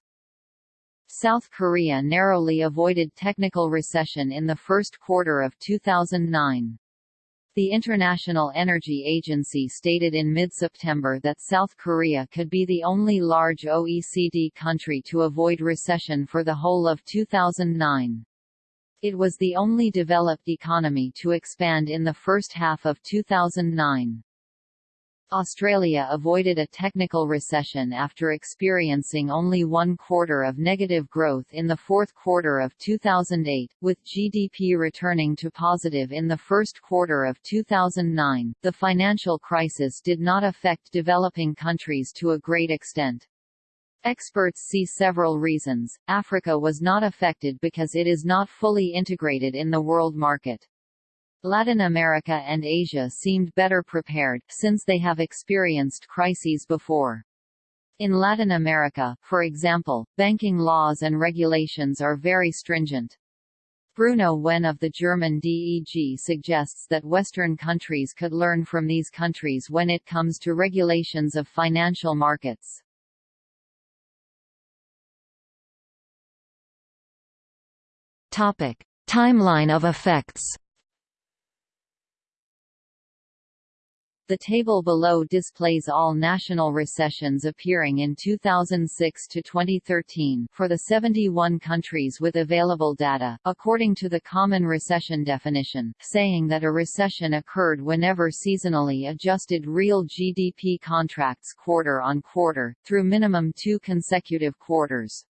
South Korea narrowly avoided technical recession in the first quarter of 2009. The International Energy Agency stated in mid-September that South Korea could be the only large OECD country to avoid recession for the whole of 2009. It was the only developed economy to expand in the first half of 2009. Australia avoided a technical recession after experiencing only one quarter of negative growth in the fourth quarter of 2008, with GDP returning to positive in the first quarter of 2009. The financial crisis did not affect developing countries to a great extent. Experts see several reasons. Africa was not affected because it is not fully integrated in the world market. Latin America and Asia seemed better prepared, since they have experienced crises before. In Latin America, for example, banking laws and regulations are very stringent. Bruno Wenn of the German DEG suggests that Western countries could learn from these countries when it comes to regulations of financial markets. Topic. Timeline of effects The table below displays all national recessions appearing in 2006 to 2013 for the 71 countries with available data, according to the common recession definition, saying that a recession occurred whenever seasonally adjusted real GDP contracts quarter on quarter, through minimum two consecutive quarters.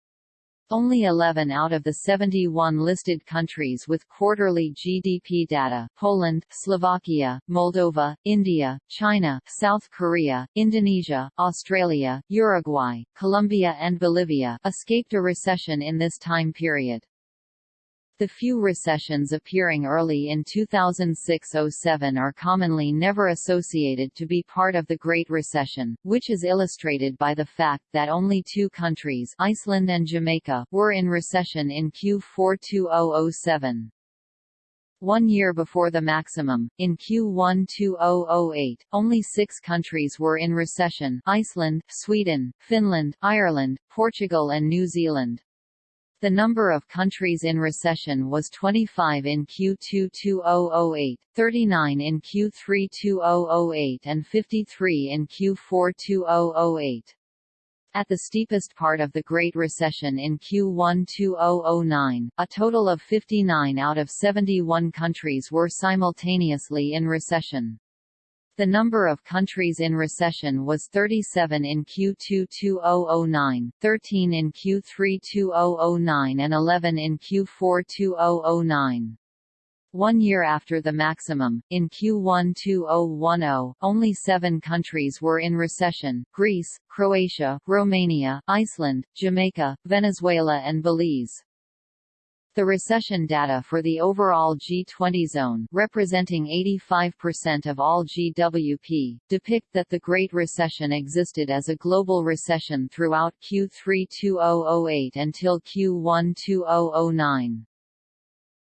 Only 11 out of the 71 listed countries with quarterly GDP data Poland, Slovakia, Moldova, India, China, South Korea, Indonesia, Australia, Uruguay, Colombia and Bolivia escaped a recession in this time period. The few recessions appearing early in 2006–07 are commonly never associated to be part of the Great Recession, which is illustrated by the fact that only two countries Iceland and Jamaica were in recession in Q4 2007. One year before the maximum, in Q1 2008, only six countries were in recession Iceland, Sweden, Finland, Ireland, Portugal and New Zealand. The number of countries in recession was 25 in Q2 2008, 39 in Q3 2008 and 53 in Q4 2008. At the steepest part of the Great Recession in Q1 2009, a total of 59 out of 71 countries were simultaneously in recession. The number of countries in recession was 37 in Q2 2009, 13 in Q3 2009 and 11 in Q4 2009. One year after the maximum, in Q1 2010, only seven countries were in recession, Greece, Croatia, Romania, Iceland, Jamaica, Venezuela and Belize. The recession data for the overall G20 zone representing 85% of all GWP, depict that the Great Recession existed as a global recession throughout Q3 2008 until Q1 2009.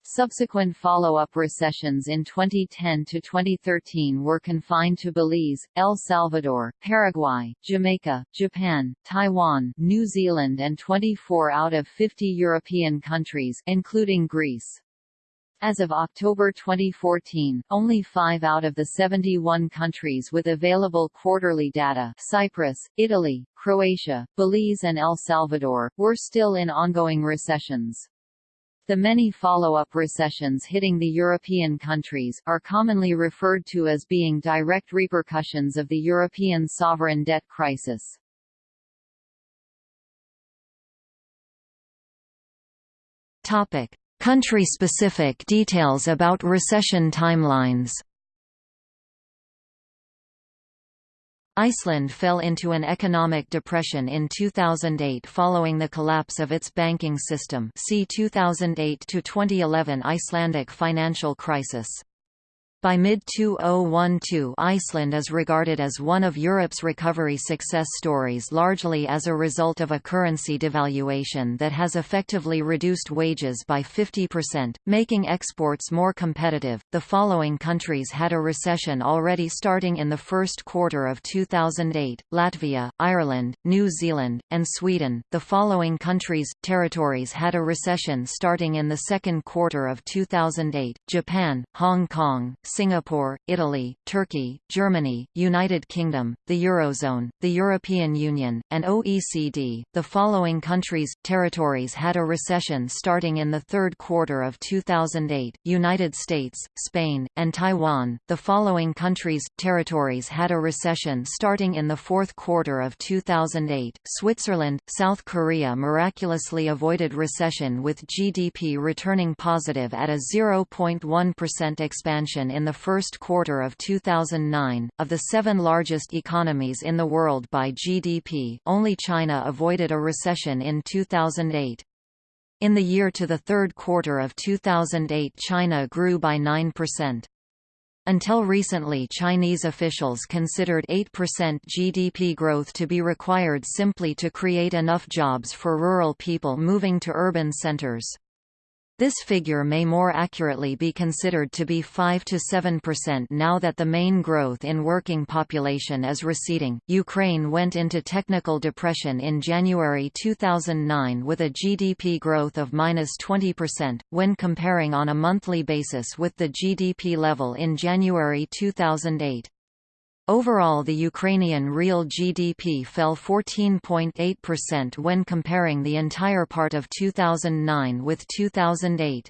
Subsequent follow-up recessions in 2010 to 2013 were confined to Belize, El Salvador, Paraguay, Jamaica, Japan, Taiwan, New Zealand and 24 out of 50 European countries including Greece. As of October 2014, only 5 out of the 71 countries with available quarterly data Cyprus, Italy, Croatia, Belize and El Salvador, were still in ongoing recessions. The many follow-up recessions hitting the European countries, are commonly referred to as being direct repercussions of the European sovereign debt crisis. Country-specific details about recession timelines Iceland fell into an economic depression in 2008 following the collapse of its banking system see 2008–2011 Icelandic financial crisis. By mid-2012 Iceland is regarded as one of Europe's recovery success stories largely as a result of a currency devaluation that has effectively reduced wages by 50%, making exports more competitive. The following countries had a recession already starting in the first quarter of 2008, Latvia, Ireland, New Zealand, and Sweden. The following countries, territories had a recession starting in the second quarter of 2008, Japan, Hong Kong, Singapore, Italy, Turkey, Germany, United Kingdom, the Eurozone, the European Union, and OECD. The following countries, territories had a recession starting in the third quarter of 2008, United States, Spain, and Taiwan. The following countries, territories had a recession starting in the fourth quarter of 2008, Switzerland, South Korea miraculously avoided recession with GDP returning positive at a 0.1% expansion in the first quarter of 2009. Of the seven largest economies in the world by GDP, only China avoided a recession in 2008. In the year to the third quarter of 2008 China grew by 9%. Until recently Chinese officials considered 8% GDP growth to be required simply to create enough jobs for rural people moving to urban centers. This figure may more accurately be considered to be 5 to 7% now that the main growth in working population is receding. Ukraine went into technical depression in January 2009 with a GDP growth of minus 20%, when comparing on a monthly basis with the GDP level in January 2008. Overall the Ukrainian real GDP fell 14.8% when comparing the entire part of 2009 with 2008.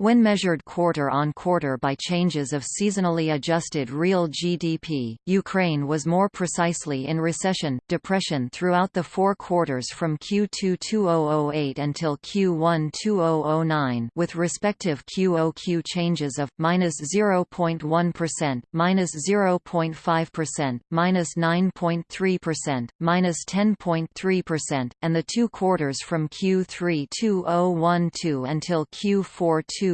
When measured quarter-on-quarter by changes of seasonally adjusted real GDP, Ukraine was more precisely in recession, depression throughout the four quarters from Q2 2008 until Q1 2009 with respective QOQ changes of -0.1%, -0.5%, -9.3%, -10.3%, and the two quarters from Q3 2012 until Q4 2012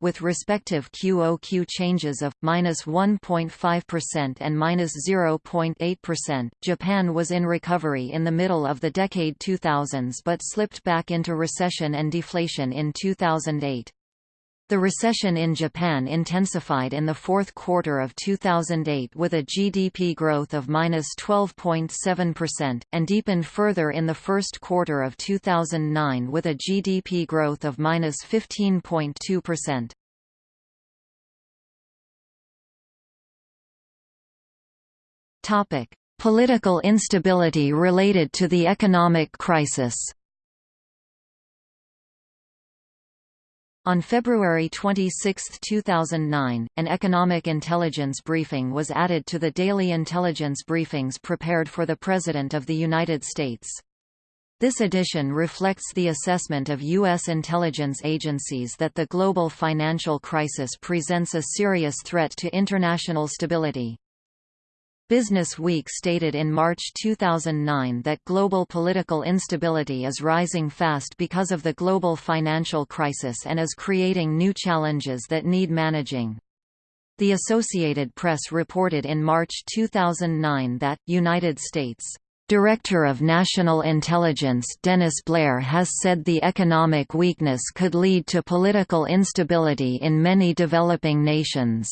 with respective QOQ changes of -1.5% and -0.8%. Japan was in recovery in the middle of the decade 2000s but slipped back into recession and deflation in 2008. The recession in Japan intensified in the fourth quarter of 2008 with a GDP growth of -12.7%, and deepened further in the first quarter of 2009 with a GDP growth of -15.2%. Political instability related to the economic crisis On February 26, 2009, an economic intelligence briefing was added to the daily intelligence briefings prepared for the President of the United States. This edition reflects the assessment of U.S. intelligence agencies that the global financial crisis presents a serious threat to international stability. Business Week stated in March 2009 that global political instability is rising fast because of the global financial crisis and is creating new challenges that need managing. The Associated Press reported in March 2009 that, United States Director of National Intelligence Dennis Blair has said the economic weakness could lead to political instability in many developing nations.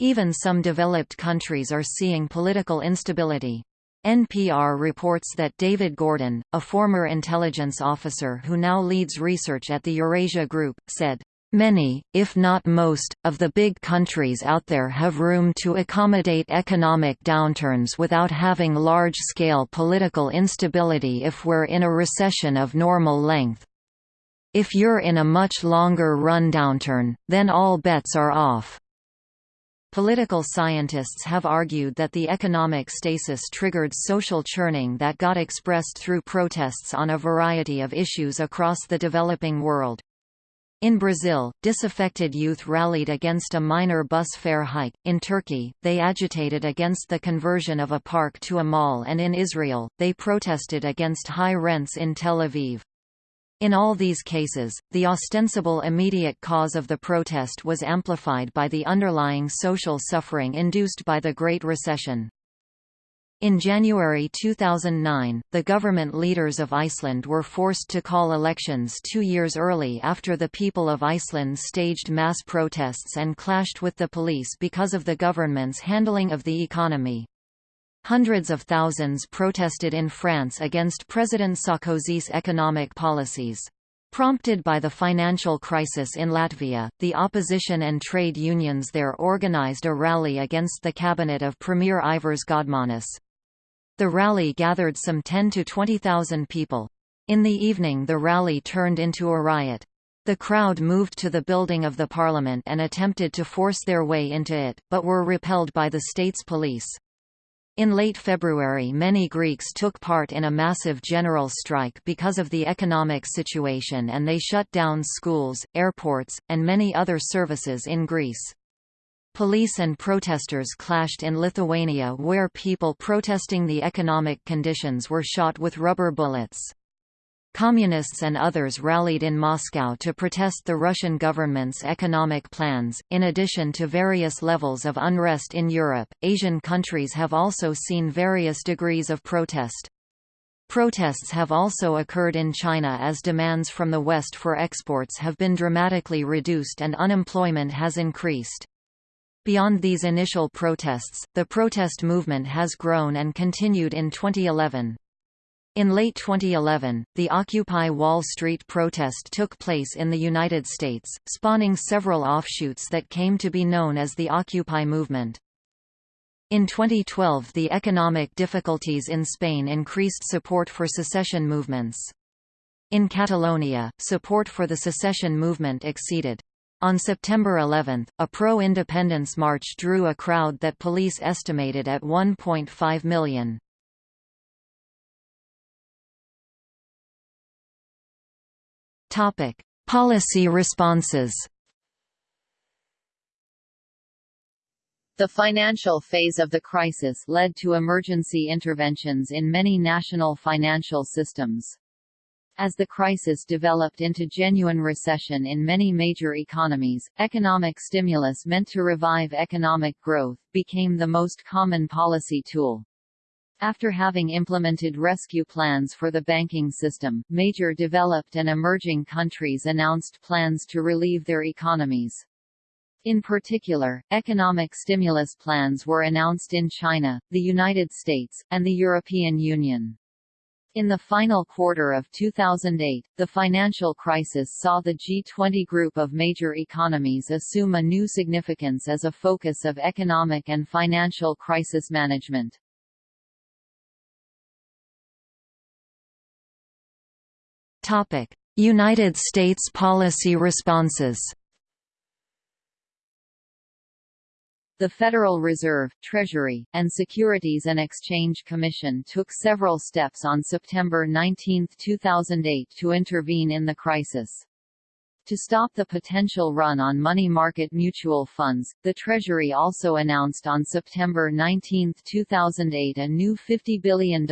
Even some developed countries are seeing political instability. NPR reports that David Gordon, a former intelligence officer who now leads research at the Eurasia Group, said, Many, if not most, of the big countries out there have room to accommodate economic downturns without having large-scale political instability if we're in a recession of normal length. If you're in a much longer run downturn, then all bets are off. Political scientists have argued that the economic stasis triggered social churning that got expressed through protests on a variety of issues across the developing world. In Brazil, disaffected youth rallied against a minor bus fare hike. In Turkey, they agitated against the conversion of a park to a mall, and in Israel, they protested against high rents in Tel Aviv. In all these cases, the ostensible immediate cause of the protest was amplified by the underlying social suffering induced by the Great Recession. In January 2009, the government leaders of Iceland were forced to call elections two years early after the people of Iceland staged mass protests and clashed with the police because of the government's handling of the economy. Hundreds of thousands protested in France against President Sarkozy's economic policies. Prompted by the financial crisis in Latvia, the opposition and trade unions there organized a rally against the cabinet of Premier Ivars Godmanis. The rally gathered some 10 to 20,000 people. In the evening the rally turned into a riot. The crowd moved to the building of the parliament and attempted to force their way into it, but were repelled by the state's police. In late February many Greeks took part in a massive general strike because of the economic situation and they shut down schools, airports, and many other services in Greece. Police and protesters clashed in Lithuania where people protesting the economic conditions were shot with rubber bullets. Communists and others rallied in Moscow to protest the Russian government's economic plans. In addition to various levels of unrest in Europe, Asian countries have also seen various degrees of protest. Protests have also occurred in China as demands from the West for exports have been dramatically reduced and unemployment has increased. Beyond these initial protests, the protest movement has grown and continued in 2011. In late 2011, the Occupy Wall Street protest took place in the United States, spawning several offshoots that came to be known as the Occupy movement. In 2012 the economic difficulties in Spain increased support for secession movements. In Catalonia, support for the secession movement exceeded. On September 11, a pro-independence march drew a crowd that police estimated at 1.5 million. Policy responses The financial phase of the crisis led to emergency interventions in many national financial systems. As the crisis developed into genuine recession in many major economies, economic stimulus meant to revive economic growth, became the most common policy tool. After having implemented rescue plans for the banking system, major developed and emerging countries announced plans to relieve their economies. In particular, economic stimulus plans were announced in China, the United States, and the European Union. In the final quarter of 2008, the financial crisis saw the G20 group of major economies assume a new significance as a focus of economic and financial crisis management. United States policy responses The Federal Reserve, Treasury, and Securities and Exchange Commission took several steps on September 19, 2008 to intervene in the crisis. To stop the potential run on money market mutual funds, the Treasury also announced on September 19, 2008 a new $50 billion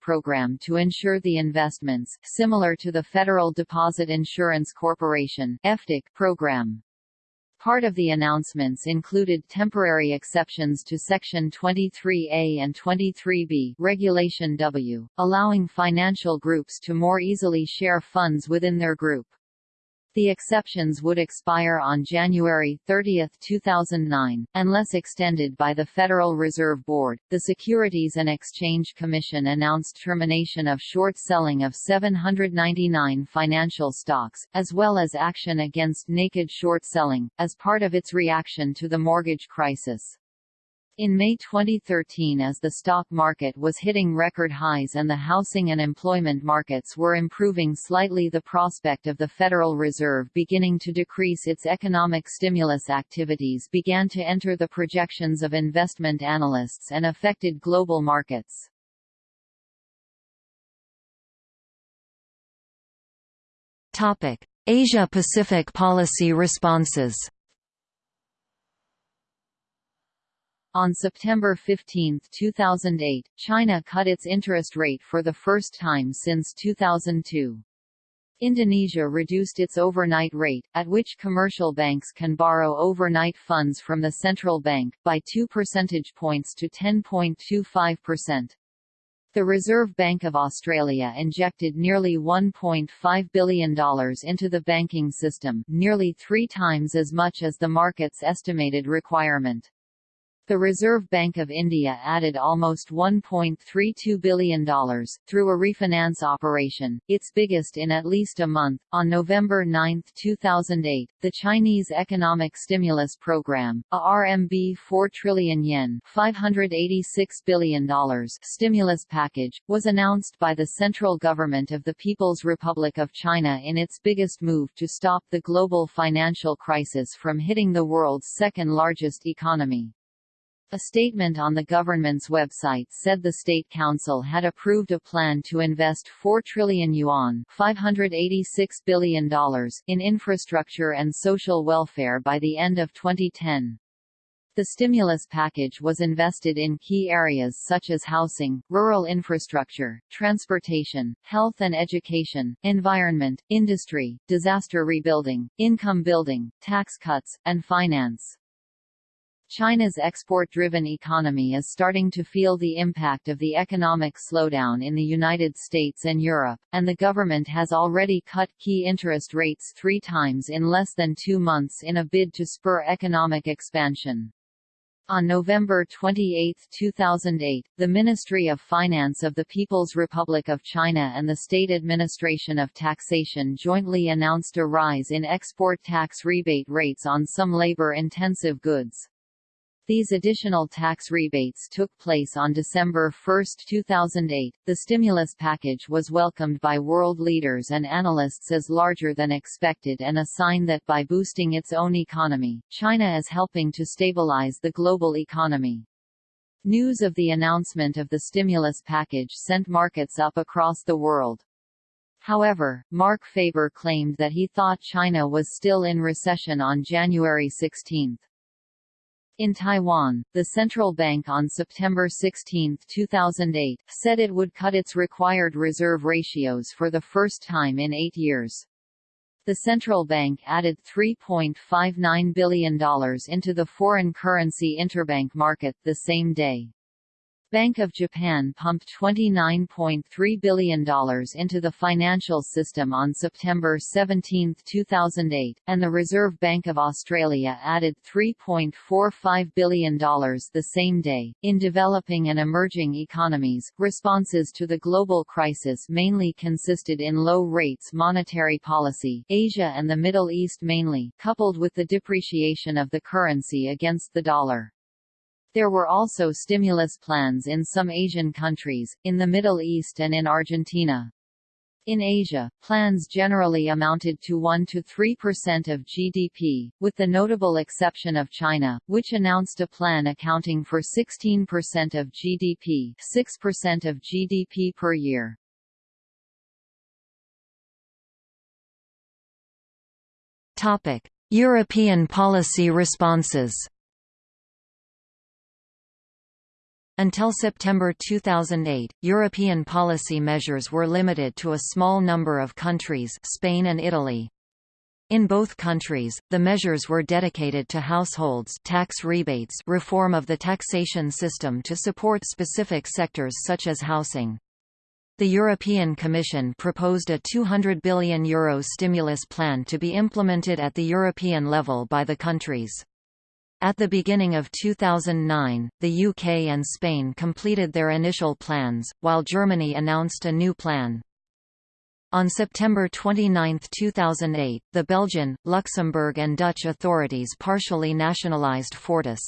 program to ensure the investments, similar to the Federal Deposit Insurance Corporation program. Part of the announcements included temporary exceptions to Section 23A and 23B Regulation W, allowing financial groups to more easily share funds within their group. The exceptions would expire on January 30, 2009, unless extended by the Federal Reserve Board. The Securities and Exchange Commission announced termination of short selling of 799 financial stocks, as well as action against naked short selling, as part of its reaction to the mortgage crisis. In May 2013 as the stock market was hitting record highs and the housing and employment markets were improving slightly the prospect of the Federal Reserve beginning to decrease its economic stimulus activities began to enter the projections of investment analysts and affected global markets. Asia-Pacific policy responses On September 15, 2008, China cut its interest rate for the first time since 2002. Indonesia reduced its overnight rate, at which commercial banks can borrow overnight funds from the central bank, by 2 percentage points to 10.25%. The Reserve Bank of Australia injected nearly $1.5 billion into the banking system, nearly three times as much as the market's estimated requirement. The Reserve Bank of India added almost $1.32 billion, through a refinance operation, its biggest in at least a month. On November 9, 2008, the Chinese Economic Stimulus Program, a RMB 4 trillion yen $586 billion stimulus package, was announced by the central government of the People's Republic of China in its biggest move to stop the global financial crisis from hitting the world's second largest economy. A statement on the government's website said the State Council had approved a plan to invest 4 trillion yuan $586 billion in infrastructure and social welfare by the end of 2010. The stimulus package was invested in key areas such as housing, rural infrastructure, transportation, health and education, environment, industry, disaster rebuilding, income building, tax cuts, and finance. China's export-driven economy is starting to feel the impact of the economic slowdown in the United States and Europe, and the government has already cut key interest rates three times in less than two months in a bid to spur economic expansion. On November 28, 2008, the Ministry of Finance of the People's Republic of China and the State Administration of Taxation jointly announced a rise in export tax rebate rates on some labor-intensive goods. These additional tax rebates took place on December 1, 2008. The stimulus package was welcomed by world leaders and analysts as larger than expected and a sign that by boosting its own economy, China is helping to stabilize the global economy. News of the announcement of the stimulus package sent markets up across the world. However, Marc Faber claimed that he thought China was still in recession on January 16. In Taiwan, the central bank on September 16, 2008, said it would cut its required reserve ratios for the first time in eight years. The central bank added $3.59 billion into the foreign currency interbank market the same day. Bank of Japan pumped $29.3 billion into the financial system on September 17, 2008, and the Reserve Bank of Australia added $3.45 billion the same day. In developing and emerging economies, responses to the global crisis mainly consisted in low rates monetary policy, Asia and the Middle East mainly, coupled with the depreciation of the currency against the dollar. There were also stimulus plans in some Asian countries, in the Middle East and in Argentina. In Asia, plans generally amounted to 1–3% of GDP, with the notable exception of China, which announced a plan accounting for 16% of GDP 6% of GDP per year. European policy responses Until September 2008, European policy measures were limited to a small number of countries Spain and Italy. In both countries, the measures were dedicated to households tax rebates reform of the taxation system to support specific sectors such as housing. The European Commission proposed a €200 billion Euro stimulus plan to be implemented at the European level by the countries. At the beginning of 2009, the UK and Spain completed their initial plans, while Germany announced a new plan. On September 29, 2008, the Belgian, Luxembourg and Dutch authorities partially nationalised Fortis.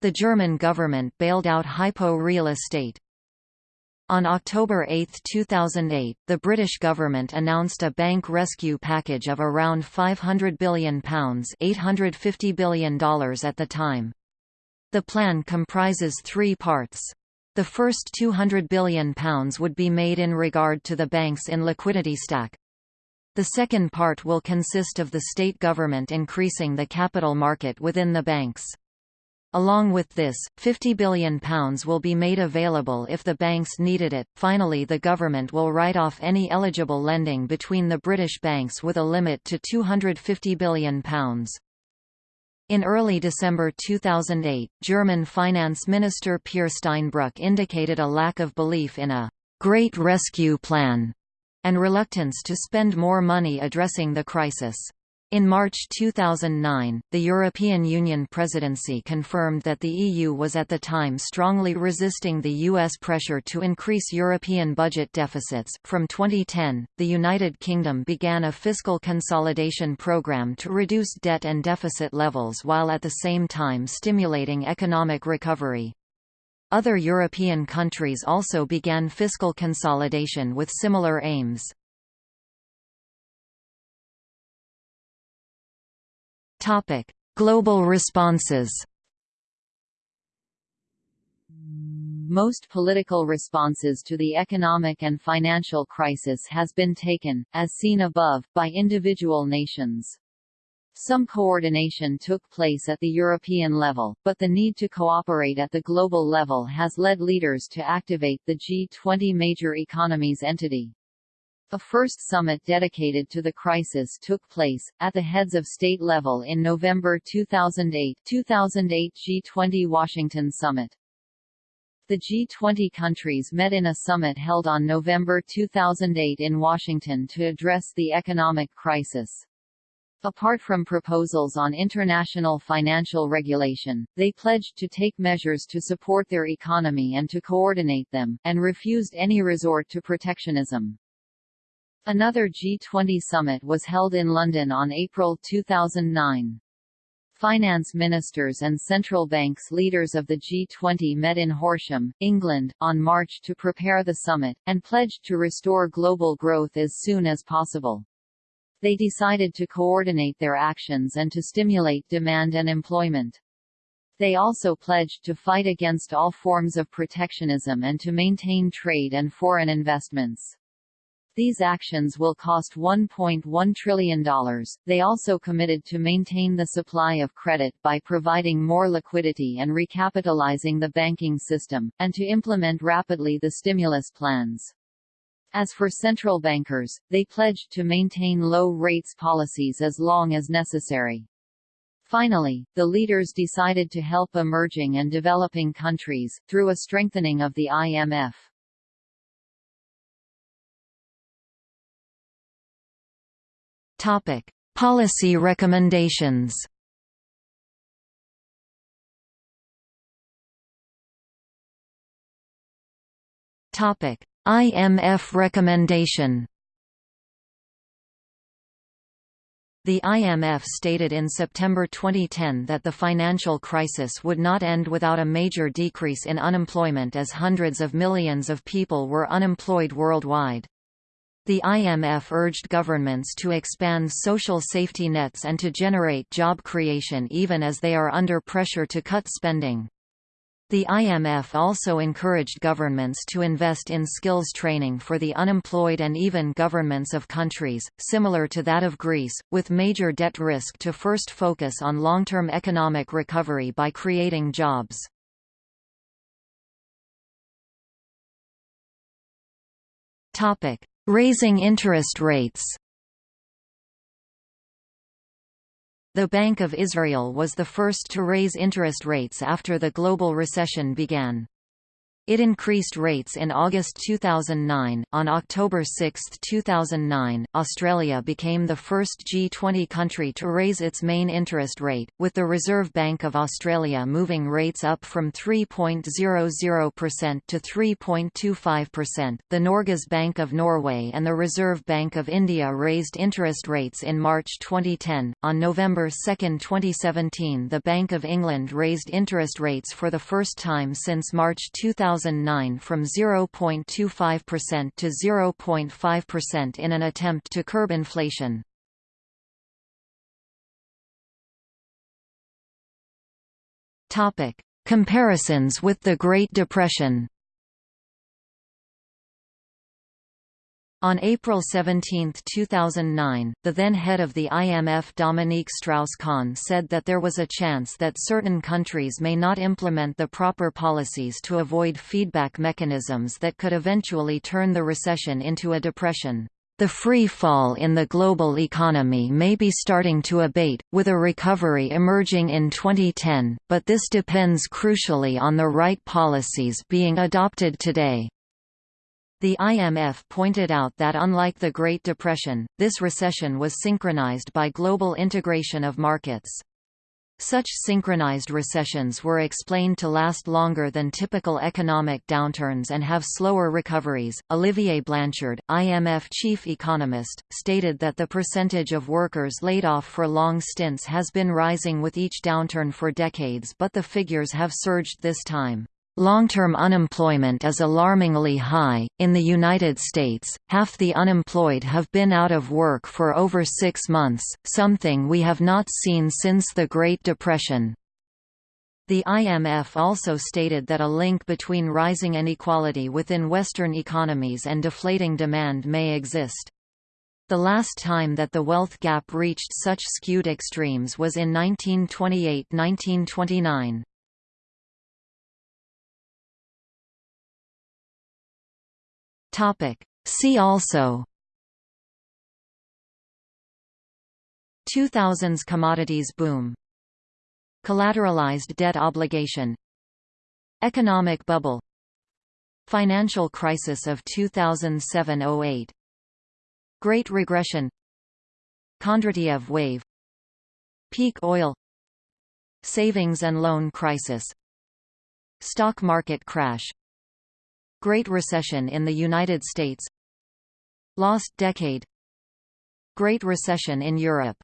The German government bailed out Hypo Real Estate, on October 8, 2008, the British government announced a bank rescue package of around £500 billion $850 billion at the time. The plan comprises three parts. The first £200 billion would be made in regard to the banks in liquidity stack. The second part will consist of the state government increasing the capital market within the banks. Along with this, £50 billion will be made available if the banks needed it. Finally, the government will write off any eligible lending between the British banks with a limit to £250 billion. In early December 2008, German Finance Minister Peer Steinbrück indicated a lack of belief in a «Great Rescue Plan» and reluctance to spend more money addressing the crisis. In March 2009, the European Union presidency confirmed that the EU was at the time strongly resisting the US pressure to increase European budget deficits. From 2010, the United Kingdom began a fiscal consolidation program to reduce debt and deficit levels while at the same time stimulating economic recovery. Other European countries also began fiscal consolidation with similar aims. Topic: Global responses. Most political responses to the economic and financial crisis has been taken, as seen above, by individual nations. Some coordination took place at the European level, but the need to cooperate at the global level has led leaders to activate the G20 major economies entity. A first summit dedicated to the crisis took place, at the heads of state level in November 2008 2008 G20 Washington Summit. The G20 countries met in a summit held on November 2008 in Washington to address the economic crisis. Apart from proposals on international financial regulation, they pledged to take measures to support their economy and to coordinate them, and refused any resort to protectionism. Another G20 summit was held in London on April 2009. Finance ministers and central banks leaders of the G20 met in Horsham, England, on March to prepare the summit, and pledged to restore global growth as soon as possible. They decided to coordinate their actions and to stimulate demand and employment. They also pledged to fight against all forms of protectionism and to maintain trade and foreign investments. These actions will cost $1.1 trillion. They also committed to maintain the supply of credit by providing more liquidity and recapitalizing the banking system, and to implement rapidly the stimulus plans. As for central bankers, they pledged to maintain low rates policies as long as necessary. Finally, the leaders decided to help emerging and developing countries, through a strengthening of the IMF. Topic: Policy recommendations. Topic: IMF recommendation. The IMF stated in September 2010 that the financial crisis would not end without a major decrease in unemployment as hundreds of millions of people were unemployed worldwide. The IMF urged governments to expand social safety nets and to generate job creation even as they are under pressure to cut spending. The IMF also encouraged governments to invest in skills training for the unemployed and even governments of countries, similar to that of Greece, with major debt risk to first focus on long-term economic recovery by creating jobs. Topic: Raising interest rates The Bank of Israel was the first to raise interest rates after the global recession began. It increased rates in August 2009. On October 6, 2009, Australia became the first G20 country to raise its main interest rate, with the Reserve Bank of Australia moving rates up from 3.00% to 3.25%. The Norges Bank of Norway and the Reserve Bank of India raised interest rates in March 2010. On November 2, 2017, the Bank of England raised interest rates for the first time since March 2000. 2009 from 0.25% to 0.5% in an attempt to curb inflation. Topic: Comparisons with the Great Depression. On April 17, 2009, the then head of the IMF Dominique Strauss-Kahn said that there was a chance that certain countries may not implement the proper policies to avoid feedback mechanisms that could eventually turn the recession into a depression. The free fall in the global economy may be starting to abate, with a recovery emerging in 2010, but this depends crucially on the right policies being adopted today. The IMF pointed out that unlike the Great Depression, this recession was synchronized by global integration of markets. Such synchronized recessions were explained to last longer than typical economic downturns and have slower recoveries. Olivier Blanchard, IMF chief economist, stated that the percentage of workers laid off for long stints has been rising with each downturn for decades, but the figures have surged this time. Long-term unemployment is alarmingly high. In the United States, half the unemployed have been out of work for over six months, something we have not seen since the Great Depression. The IMF also stated that a link between rising inequality within Western economies and deflating demand may exist. The last time that the wealth gap reached such skewed extremes was in 1928–1929. Topic. See also. 2000s commodities boom. Collateralized debt obligation. Economic bubble. Financial crisis of 2007–08 Great regression. Kondratiev wave. Peak oil. Savings and loan crisis. Stock market crash Great Recession in the United States. Lost decade. Great Recession in Europe